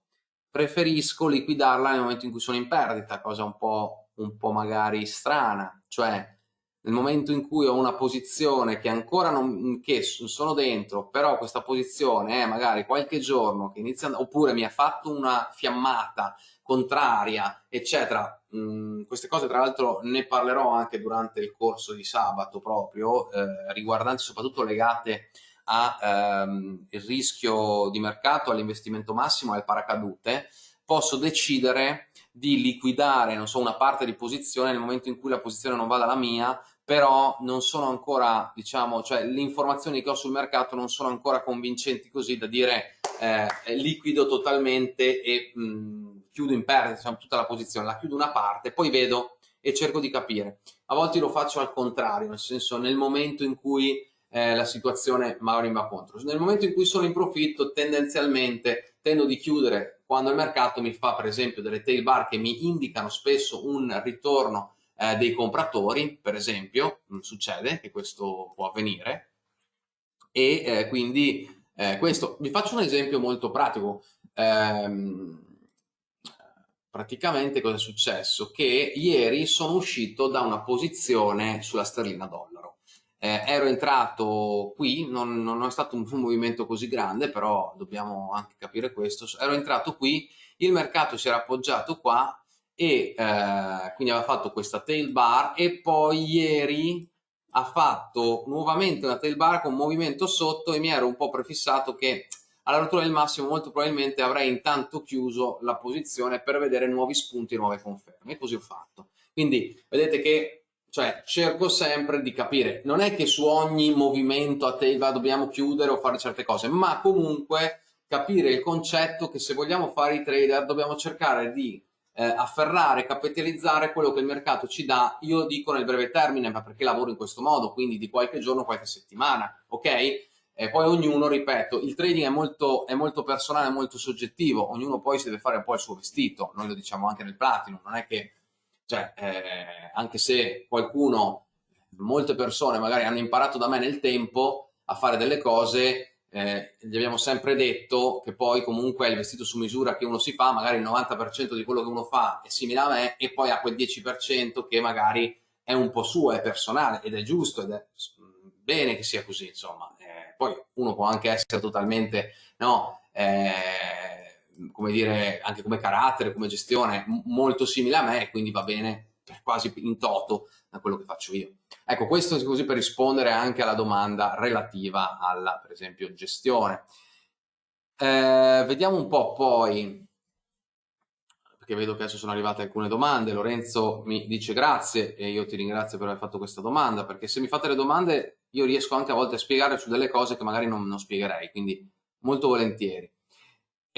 preferisco liquidarla nel momento in cui sono in perdita, cosa un po', un po magari strana, cioè nel momento in cui ho una posizione che ancora non che sono dentro, però questa posizione è magari qualche giorno che inizia, oppure mi ha fatto una fiammata contraria, eccetera. Mm, queste cose tra l'altro ne parlerò anche durante il corso di sabato proprio, eh, riguardanti soprattutto legate al ehm, rischio di mercato, all'investimento massimo e al paracadute, posso decidere di liquidare so, una parte di posizione nel momento in cui la posizione non va dalla mia, però non sono ancora, diciamo, cioè le informazioni che ho sul mercato non sono ancora convincenti così da dire eh, liquido totalmente e mh, chiudo in perdita diciamo, tutta la posizione, la chiudo una parte, poi vedo e cerco di capire. A volte lo faccio al contrario, nel senso nel momento in cui eh, la situazione magari va contro. Nel momento in cui sono in profitto tendenzialmente tendo di chiudere quando il mercato mi fa per esempio delle tail bar che mi indicano spesso un ritorno eh, dei compratori, per esempio, succede che questo può avvenire, e eh, quindi eh, questo. Vi faccio un esempio molto pratico. Eh, praticamente cosa è successo? Che ieri sono uscito da una posizione sulla sterlina dollaro. Eh, ero entrato qui, non, non, è stato un, un, movimento così grande, però dobbiamo anche capire questo. Ero entrato qui, il mercato si era appoggiato qua e eh, quindi aveva fatto questa tail bar e poi ieri ha fatto nuovamente una tail bar con movimento sotto e mi ero un po' prefissato che alla rottura del massimo molto probabilmente avrei intanto chiuso la posizione per vedere nuovi spunti nuove conferme e così ho fatto. Quindi vedete che cioè, cerco sempre di capire, non è che su ogni movimento a tail bar dobbiamo chiudere o fare certe cose, ma comunque capire il concetto che se vogliamo fare i trader dobbiamo cercare di eh, afferrare, capitalizzare quello che il mercato ci dà, io dico nel breve termine, ma perché lavoro in questo modo, quindi di qualche giorno, qualche settimana, ok? E poi ognuno, ripeto, il trading è molto, è molto personale, molto soggettivo, ognuno poi si deve fare un po' il suo vestito, noi lo diciamo anche nel platino, non è che, cioè, eh, anche se qualcuno, molte persone magari hanno imparato da me nel tempo a fare delle cose eh, gli abbiamo sempre detto che poi comunque il vestito su misura che uno si fa, magari il 90% di quello che uno fa è simile a me e poi ha quel 10% che magari è un po' suo, è personale ed è giusto ed è bene che sia così, insomma. Eh, poi uno può anche essere totalmente, no, eh, come dire, anche come carattere, come gestione, molto simile a me, quindi va bene quasi in toto da quello che faccio io. Ecco, questo è così per rispondere anche alla domanda relativa alla, per esempio, gestione. Eh, vediamo un po' poi, perché vedo che adesso sono arrivate alcune domande. Lorenzo mi dice grazie e io ti ringrazio per aver fatto questa domanda, perché se mi fate le domande io riesco anche a volte a spiegare su delle cose che magari non, non spiegherei, quindi molto volentieri.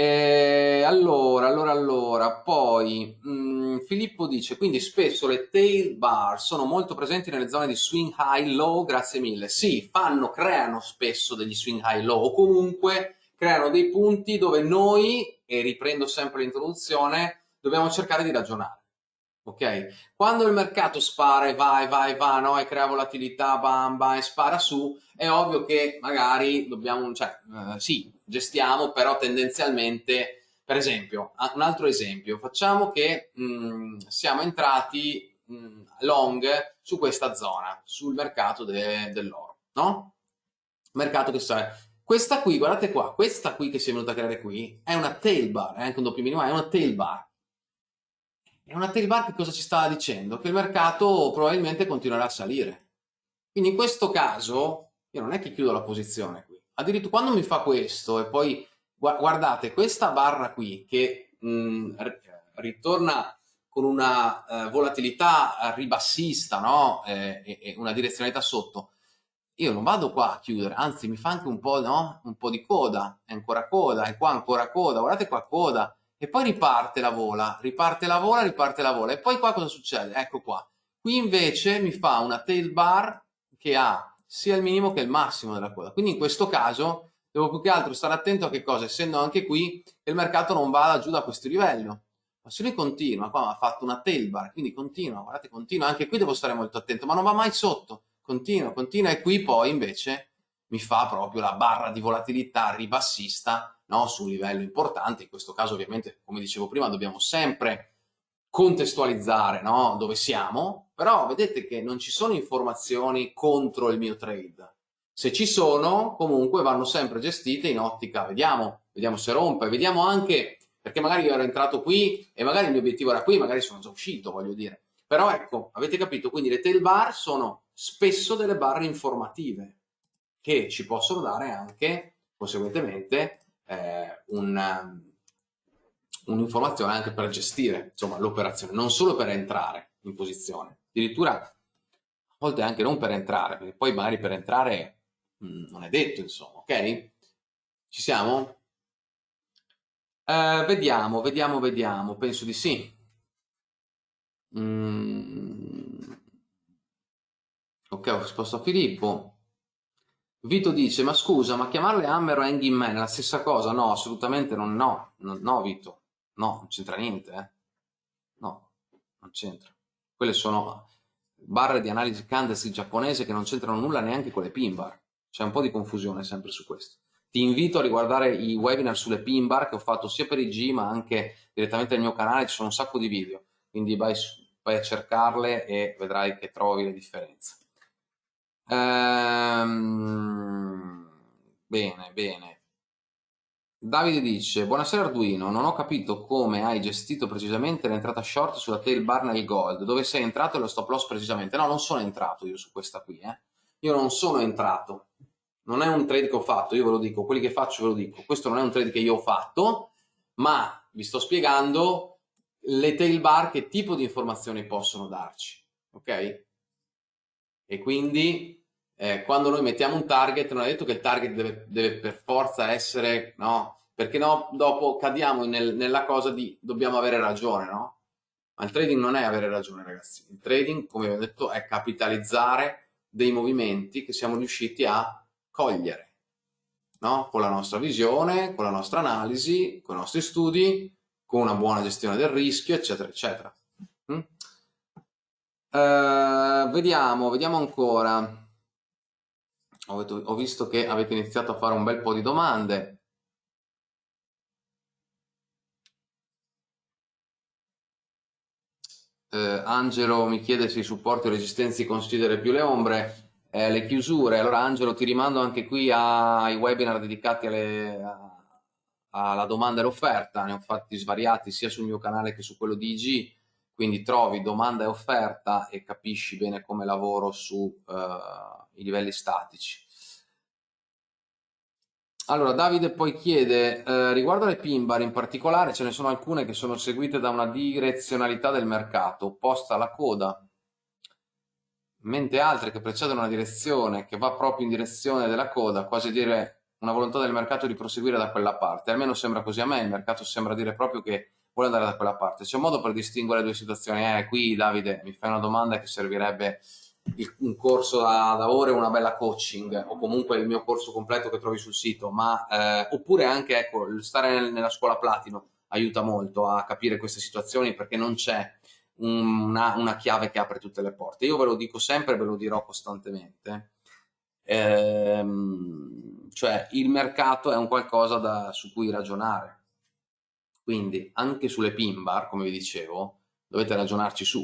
Eh, allora, allora, allora, poi mh, mm, Filippo dice, quindi spesso le tail bar sono molto presenti nelle zone di swing high low, grazie mille. Sì, fanno, creano spesso degli swing high low o comunque creano dei punti dove noi, e riprendo sempre l'introduzione, dobbiamo cercare di ragionare. Ok? Quando il mercato spara e va e va e va, no? E crea volatilità, bam bam, e spara su, è ovvio che magari dobbiamo, cioè, eh, sì, gestiamo, però tendenzialmente, per esempio, un altro esempio, facciamo che mh, mm, siamo entrati mh, mm, long su questa zona, sul mercato de, dell'oro, no? Mercato che sa, questa qui, guardate qua, questa qui che si è venuta a creare qui, è una tail bar, è anche un doppio minimo, è una tail bar. È una tail bar che cosa ci stava dicendo? Che il mercato probabilmente continuerà a salire. Quindi in questo caso, io non è che chiudo la posizione qui, addirittura quando mi fa questo e poi guardate questa barra qui che mh, mm, ritorna con una eh, volatilità ribassista no? eh, e, e, una direzionalità sotto io non vado qua a chiudere anzi mi fa anche un po', no? un po di coda è ancora coda e qua ancora coda guardate qua coda e poi riparte la vola riparte la vola riparte la vola. E poi qua cosa succede? Ecco qua. Qui invece mi fa una tail bar che ha sia il minimo che il massimo della coda. Quindi in questo caso devo più che altro stare attento a che cosa, essendo anche qui che il mercato non vada giù da questo livello. Ma se lui continua, qua ha fatto una tail bar, quindi continua, guardate, continua, anche qui devo stare molto attento, ma non va mai sotto, continua, continua. E qui poi invece mi fa proprio la barra di volatilità ribassista no, su un livello importante, in questo caso ovviamente, come dicevo prima, dobbiamo sempre contestualizzare no? dove siamo, però vedete che non ci sono informazioni contro il mio trade. Se ci sono, comunque vanno sempre gestite in ottica, vediamo, vediamo se rompe, vediamo anche, perché magari io ero entrato qui e magari il mio obiettivo era qui, magari sono già uscito, voglio dire. Però ecco, avete capito, quindi le tail bar sono spesso delle barre informative che ci possono dare anche, conseguentemente, eh, un, un'informazione anche per gestire l'operazione, non solo per entrare in posizione, addirittura a volte anche non per entrare, perché poi magari per entrare mh, mm, non è detto, insomma, ok? Ci siamo? Eh, vediamo, vediamo, vediamo, penso di sì. Mm. Ok, ho risposto a Filippo. Vito dice, ma scusa, ma chiamarle Hammer o Hanging Man è la stessa cosa? No, assolutamente non, no, no, no Vito. No, non c'entra niente, eh. No, non c'entra. Quelle sono barre di analisi candlestick giapponese che non c'entrano nulla neanche con le pin bar. C'è un po' di confusione sempre su questo. ti invito a riguardare i webinar sulle pin bar che ho fatto sia per i G ma anche direttamente nel mio canale, ci sono un sacco di video, quindi vai, vai a cercarle e vedrai che trovi le differenze. Ehm, bene, bene. Davide dice, buonasera Arduino, non ho capito come hai gestito precisamente l'entrata short sulla tail bar nel gold, dove sei entrato e lo stop loss precisamente. No, non sono entrato io su questa qui, eh. Io non sono entrato. Non è un trade che ho fatto, io ve lo dico, quelli che faccio ve lo dico. Questo non è un trade che io ho fatto, ma vi sto spiegando le tail bar che tipo di informazioni possono darci, ok? E quindi eh, quando noi mettiamo un target non è detto che il target deve, deve per forza essere, no? Perché no, dopo cadiamo nel, nella cosa di dobbiamo avere ragione, no? Ma il trading non è avere ragione, ragazzi. Il trading, come vi ho detto, è capitalizzare dei movimenti che siamo riusciti a cogliere, no? Con la nostra visione, con la nostra analisi, con i nostri studi, con una buona gestione del rischio, eccetera, eccetera. Mm? Uh, vediamo, vediamo ancora ho, visto che avete iniziato a fare un bel po' di domande. Eh, Angelo mi chiede se i supporti o resistenze considera più le ombre, eh, le chiusure. Allora Angelo ti rimando anche qui ai webinar dedicati alle, a, alla domanda e l'offerta, ne ho fatti svariati sia sul mio canale che su quello di IG, quindi trovi domanda e offerta e capisci bene come lavoro su... Uh, i livelli statici. Allora, Davide poi chiede, eh, riguardo alle pin bar in particolare, ce ne sono alcune che sono seguite da una direzionalità del mercato, opposta alla coda, mentre altre che precedono una direzione che va proprio in direzione della coda, quasi dire una volontà del mercato di proseguire da quella parte. Almeno sembra così a me, il mercato sembra dire proprio che vuole andare da quella parte. C'è un modo per distinguere le due situazioni? Eh, qui Davide mi fai una domanda che servirebbe un corso da, da, ore, una bella coaching o comunque il mio corso completo che trovi sul sito, ma eh, oppure anche ecco, stare nel, nella scuola platino aiuta molto a capire queste situazioni perché non c'è una, una, chiave che apre tutte le porte. Io ve lo dico sempre, ve lo dirò costantemente. Ehm, cioè il mercato è un qualcosa da, su cui ragionare. Quindi anche sulle pin bar, come vi dicevo, dovete ragionarci su.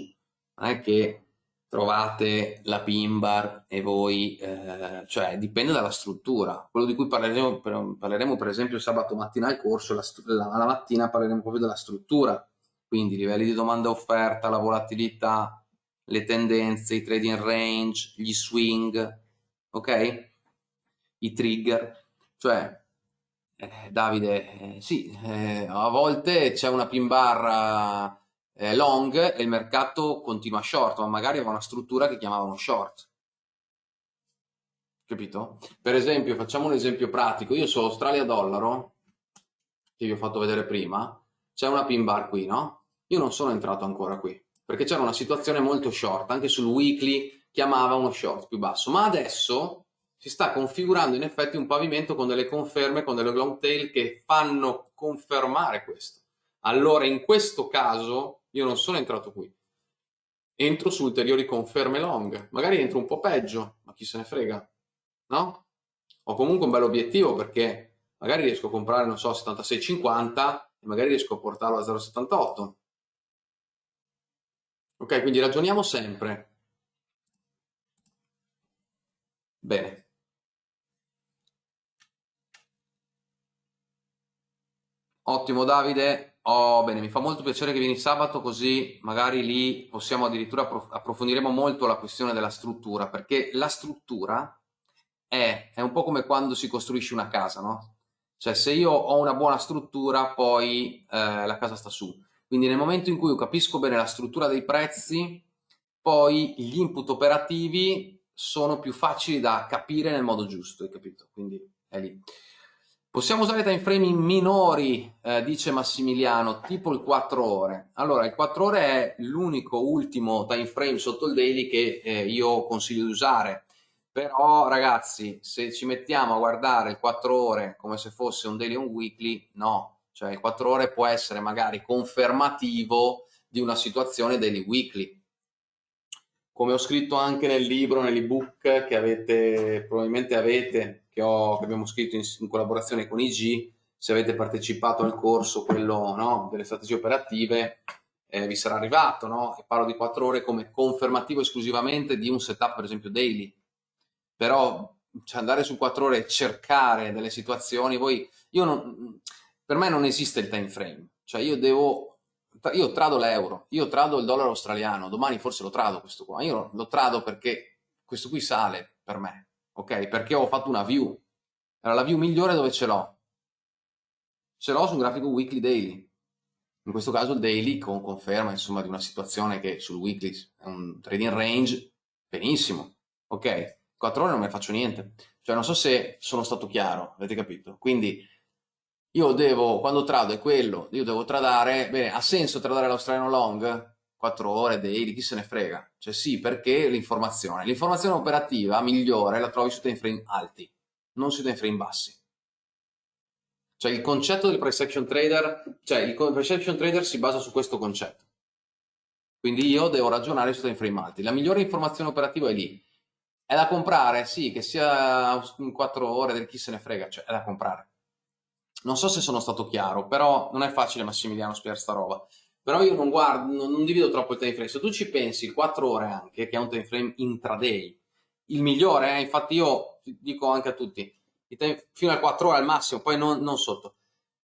Non è che trovate la pin bar e voi, eh, cioè dipende dalla struttura. Quello di cui parleremo per, parleremo per esempio sabato mattina al corso, la, la, la, mattina parleremo proprio della struttura, quindi livelli di domanda e offerta, la volatilità, le tendenze, i trading range, gli swing, ok? I trigger, cioè eh, Davide, eh, sì, eh, a volte c'è una pin bar eh, long e il mercato continua short, ma magari aveva una struttura che chiamavano short. Capito? Per esempio, facciamo un esempio pratico. Io so Australia-dollaro, che vi ho fatto vedere prima, c'è una pin bar qui, no? Io non sono entrato ancora qui, perché c'era una situazione molto short, anche sul weekly chiamava uno short più basso, ma adesso si sta configurando in effetti un pavimento con delle conferme, con delle long tail che fanno confermare questo. Allora in questo caso io non sono entrato qui. Entro su ulteriori conferme long. Magari entro un po' peggio, ma chi se ne frega, no? Ho comunque un bel obiettivo perché magari riesco a comprare, non so, 76,50 e magari riesco a portarlo a 0,78. Ok, quindi ragioniamo sempre. Bene. Ottimo Davide, Oh, bene, mi fa molto piacere che vieni sabato così magari lì possiamo addirittura approfondiremo molto la questione della struttura, perché la struttura è, è un po' come quando si costruisce una casa, no? Cioè se io ho una buona struttura poi eh, la casa sta su. Quindi nel momento in cui io capisco bene la struttura dei prezzi, poi gli input operativi sono più facili da capire nel modo giusto, hai capito? Quindi è lì. Possiamo usare time frame minori, eh, dice Massimiliano, tipo il 4 ore. Allora, il 4 ore è l'unico ultimo time frame sotto il daily che eh, io consiglio di usare. Però, ragazzi, se ci mettiamo a guardare il 4 ore come se fosse un daily o un weekly, no. Cioè, il 4 ore può essere magari confermativo di una situazione daily weekly. Come ho scritto anche nel libro, nell'ebook che avete, probabilmente avete, che, ho, che abbiamo scritto in, in, collaborazione con IG, se avete partecipato al corso, quello no, delle strategie operative, eh, vi sarà arrivato, no? E parlo di quattro ore come confermativo esclusivamente di un setup, per esempio, daily. Però cioè, andare su quattro ore e cercare delle situazioni, voi, io non, per me non esiste il time frame, cioè io devo, io trado l'euro, io trado il dollaro australiano, domani forse lo trado questo qua, io lo trado perché questo qui sale per me, ok? Perché ho fatto una view, allora la view migliore dove ce l'ho? Ce l'ho su un grafico weekly daily, in questo caso il daily con conferma insomma di una situazione che sul weekly è un trading range, benissimo, ok? 4 ore non me ne faccio niente, cioè non so se sono stato chiaro, avete capito? Quindi io devo, quando trado è quello, io devo tradare, bene, ha senso tradare l'australiano long? 4 ore, daily, chi se ne frega? Cioè sì, perché l'informazione. L'informazione operativa migliore la trovi su time frame alti, non su time frame bassi. Cioè il concetto del price action trader, cioè il price action trader si basa su questo concetto. Quindi io devo ragionare su time frame alti. La migliore informazione operativa è lì. È da comprare? Sì, che sia in 4 ore, del chi se ne frega, cioè è da comprare. Non so se sono stato chiaro, però non è facile Massimiliano spiegare sta roba. Però io non guardo, non, non divido troppo il time frame. Se tu ci pensi, 4 ore anche, che è un time frame intraday, il migliore, eh, infatti io dico anche a tutti, fino a 4 ore al massimo, poi non, non sotto.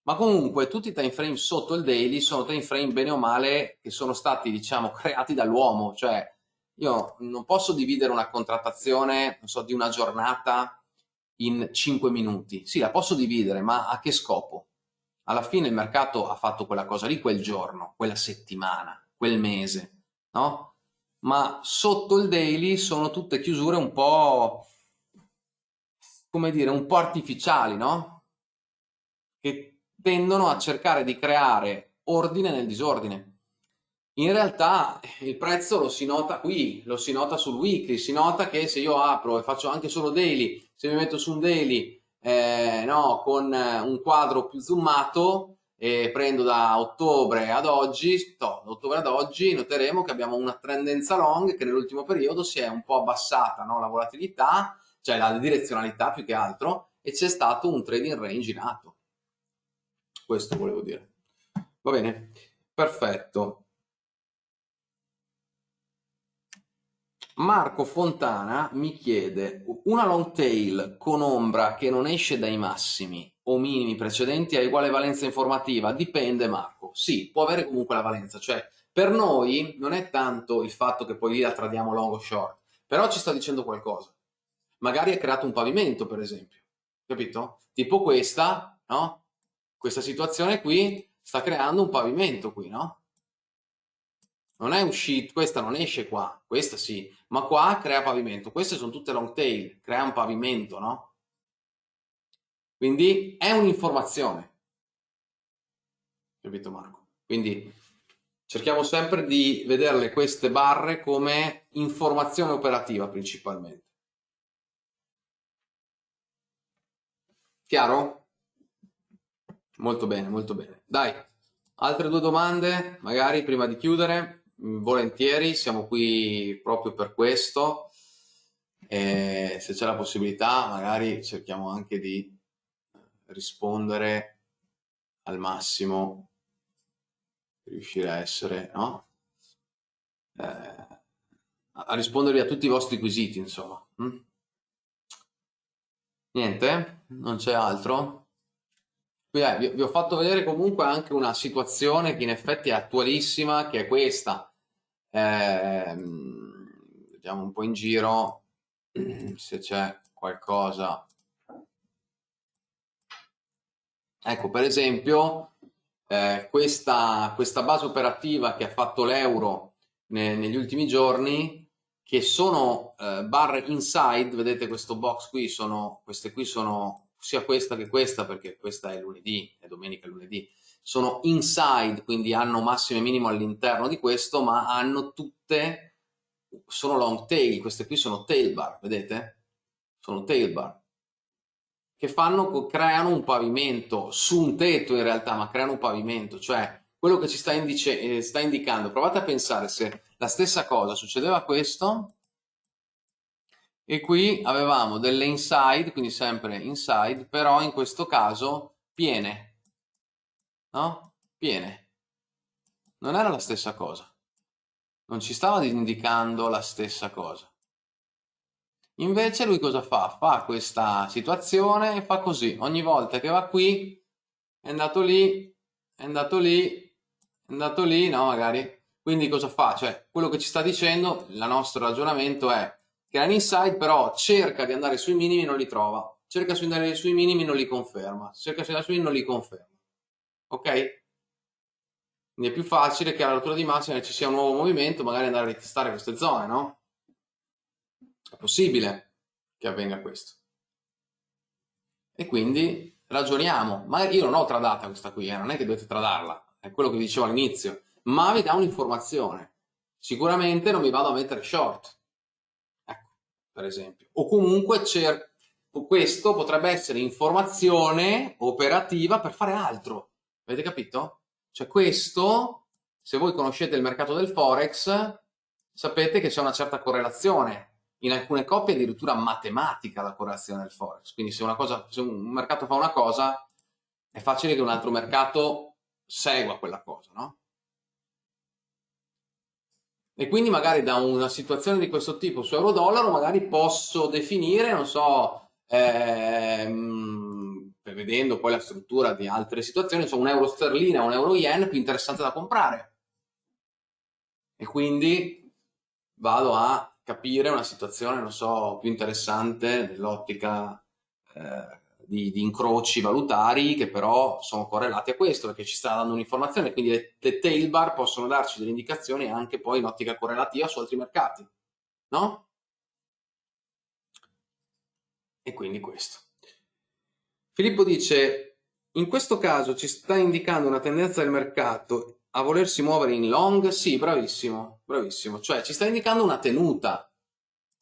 Ma comunque tutti i time frame sotto il daily sono time frame bene o male che sono stati, diciamo, creati dall'uomo, cioè io non posso dividere una contrattazione, so, di una giornata in 5 minuti. Sì, la posso dividere, ma a che scopo? Alla fine il mercato ha fatto quella cosa lì quel giorno, quella settimana, quel mese, no? Ma sotto il daily sono tutte chiusure un po' come dire, un po' artificiali, no? Che tendono a cercare di creare ordine nel disordine. In realtà il prezzo lo si nota qui, lo si nota sul weekly, si nota che se io apro e faccio anche solo daily, se mi metto su un daily eh, no, con un quadro più zoomato e prendo da ottobre ad oggi, no, da ottobre ad oggi noteremo che abbiamo una tendenza long che nell'ultimo periodo si è un po' abbassata no? la volatilità, cioè la direzionalità più che altro, e c'è stato un trading range in atto. Questo volevo dire. Va bene, perfetto. Marco Fontana mi chiede una long tail con ombra che non esce dai massimi o minimi precedenti ha uguale valenza informativa? Dipende Marco, sì, può avere comunque la valenza, cioè per noi non è tanto il fatto che poi lì la tradiamo long o short, però ci sta dicendo qualcosa. Magari ha creato un pavimento per esempio, capito? Tipo questa, no? Questa situazione qui sta creando un pavimento qui, no? non è uscito, questa non esce qua, questa sì, ma qua crea pavimento. Queste sono tutte long tail, crea un pavimento, no? Quindi è un'informazione. Capito Marco? Quindi cerchiamo sempre di vederle queste barre come informazione operativa principalmente. Chiaro? Molto bene, molto bene. Dai, altre due domande, magari prima di chiudere volentieri, siamo qui proprio per questo. E se c'è la possibilità, magari cerchiamo anche di rispondere al massimo, riuscire a essere, no? Eh, a rispondervi a tutti i vostri quesiti, insomma. Mm? Niente? Non c'è altro? Eh, vi, ho fatto vedere comunque anche una situazione che in effetti è attualissima, che è questa. Eh, vediamo un po' in giro se c'è qualcosa. Ecco, per esempio, eh, questa, questa, base operativa che ha fatto l'euro ne, negli ultimi giorni, che sono eh, barre inside, vedete questo box qui, sono, queste qui sono sia questa che questa, perché questa è lunedì, è domenica e lunedì, sono inside, quindi hanno massimo e minimo all'interno di questo, ma hanno tutte, sono long tail, queste qui sono tail bar, vedete? Sono tail bar, che fanno, creano un pavimento, su un tetto in realtà, ma creano un pavimento, cioè quello che ci sta, indice, eh, sta indicando, provate a pensare se la stessa cosa succedeva questo, e qui avevamo delle inside, quindi sempre inside, però in questo caso piene, no? Piene. Non era la stessa cosa. Non ci stava indicando la stessa cosa. Invece lui cosa fa? Fa questa situazione e fa così. Ogni volta che va qui, è andato lì, è andato lì, è andato lì, no magari. Quindi cosa fa? Cioè, quello che ci sta dicendo, il nostro ragionamento è che l'inside però cerca di andare sui minimi e non li trova. Cerca di andare sui minimi e non li conferma. Cerca di andare sui minimi e non li conferma. Ok? Quindi è più facile che alla rottura di massima ci sia un nuovo movimento, magari andare a ritestare queste zone, no? È possibile che avvenga questo. E quindi ragioniamo. Ma io non ho tradata questa qui, eh, non è che dovete tradarla, è quello che dicevo all'inizio, ma vi dà un'informazione. Sicuramente non mi vado a mettere short, ecco, per esempio. O comunque questo potrebbe essere informazione operativa per fare altro. Avete capito? Cioè questo, se voi conoscete il mercato del Forex, sapete che c'è una certa correlazione in alcune coppie addirittura matematica la correlazione del forex. Quindi se, cosa, se, un mercato fa una cosa, è facile che un altro mercato segua quella cosa, no? E quindi magari da una situazione di questo tipo su euro-dollaro magari posso definire, non so, ehm, vedendo poi la struttura di altre situazioni, so, un euro sterlina o un euro yen più interessante da comprare. E quindi vado a capire una situazione, non so, più interessante nell'ottica eh, di, di, incroci valutari che però sono correlati a questo perché ci sta dando un'informazione, quindi le, le tail bar possono darci delle indicazioni anche poi in ottica correlativa su altri mercati, no? E quindi questo. Filippo dice, in questo caso ci sta indicando una tendenza del mercato a volersi muovere in long? Sì, bravissimo, bravissimo. Cioè ci sta indicando una tenuta,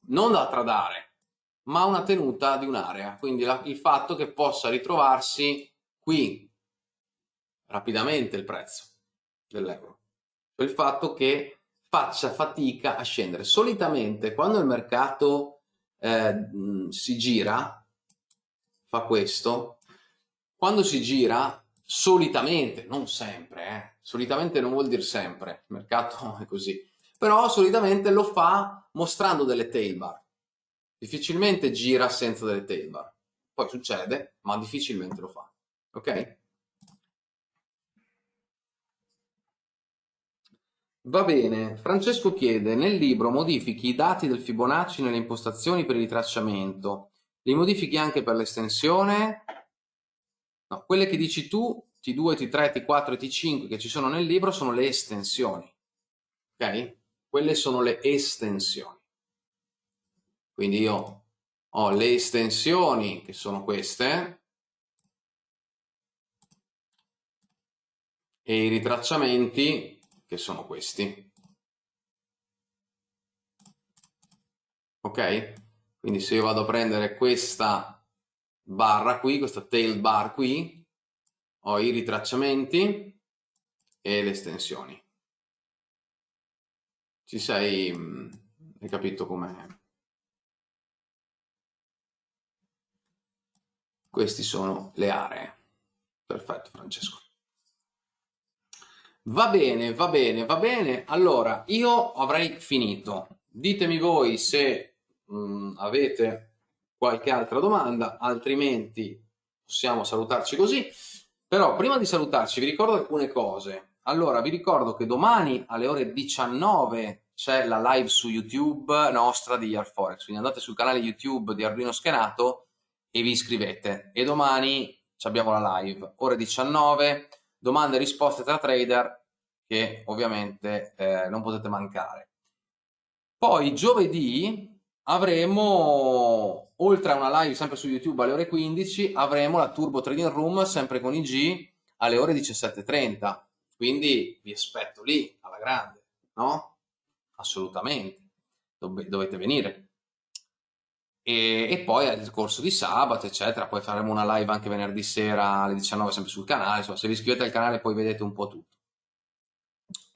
non da tradare, ma una tenuta di un'area. Quindi la, il fatto che possa ritrovarsi qui rapidamente il prezzo dell'euro. Cioè il fatto che faccia fatica a scendere. Solitamente quando il mercato eh, si gira, fa questo, quando si gira solitamente, non sempre, eh, solitamente non vuol dire sempre, il mercato è così, però solitamente lo fa mostrando delle tail bar. Difficilmente gira senza delle tail bar. Poi succede, ma difficilmente lo fa. Ok? Va bene, Francesco chiede, nel libro modifichi i dati del Fibonacci nelle impostazioni per il ritracciamento, li modifichi anche per l'estensione? No, quelle che dici tu T2, T3, T4 e T5 che ci sono nel libro sono le estensioni. Ok? Quelle sono le estensioni. Quindi io ho le estensioni che sono queste e i ritracciamenti che sono questi. Ok? Quindi se io vado a prendere questa barra qui, questa tail bar qui, ho i ritracciamenti e le estensioni. Ci sei, mm, hai capito com'è? Queste sono le aree. Perfetto Francesco. Va bene, va bene, va bene. Allora, io avrei finito. Ditemi voi se mh, mm, avete qualche altra domanda, altrimenti possiamo salutarci così. Però prima di salutarci vi ricordo alcune cose. Allora, vi ricordo che domani alle ore 19 c'è la live su YouTube nostra di Year Forex, quindi andate sul canale YouTube di Arduino Schenato e vi iscrivete. E domani abbiamo la live, ore 19, domande e risposte tra trader che ovviamente eh, non potete mancare. Poi giovedì avremo, oltre a una live sempre su YouTube alle ore 15, avremo la Turbo Trading Room sempre con IG alle ore 17.30. Quindi vi aspetto lì, alla grande, no? Assolutamente. Dove, dovete venire. E, e, poi al corso di sabato, eccetera. Poi faremo una live anche venerdì sera alle 19 sempre sul canale. Insomma, se vi iscrivete al canale poi vedete un po' tutto.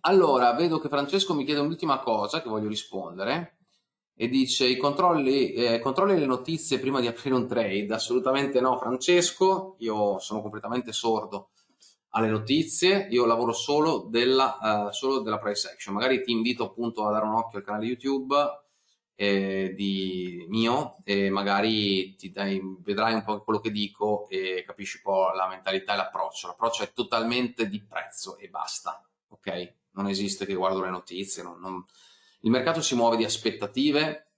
Allora, vedo che Francesco mi chiede un'ultima cosa che voglio rispondere e dice i controlli, eh, controlli le notizie prima di aprire un trade? Assolutamente no Francesco, io sono completamente sordo alle notizie, io lavoro solo della, uh, solo della price action, magari ti invito appunto a dare un occhio al canale YouTube eh, di mio e magari ti dai, vedrai un po' quello che dico e capisci un po' la mentalità e l'approccio, l'approccio è totalmente di prezzo e basta, ok? Non esiste che guardo le notizie, non, non... il mercato si muove di aspettative,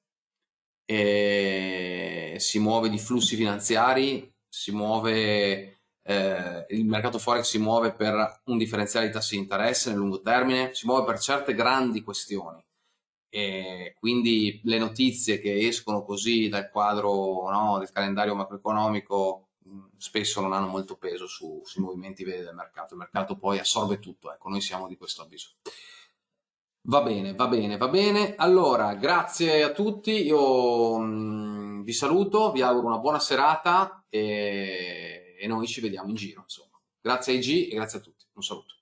si muove di flussi finanziari, si muove eh, il mercato forex si muove per un differenziale di tassi di interesse nel lungo termine, si muove per certe grandi questioni e quindi le notizie che escono così dal quadro no, del calendario macroeconomico spesso non hanno molto peso su, sui movimenti veri del mercato, il mercato poi assorbe tutto, ecco, noi siamo di questo avviso. Va bene, va bene, va bene. Allora, grazie a tutti, io mh, vi saluto, vi auguro una buona serata e e noi ci vediamo in giro, insomma. Grazie a IG e grazie a tutti. Un saluto.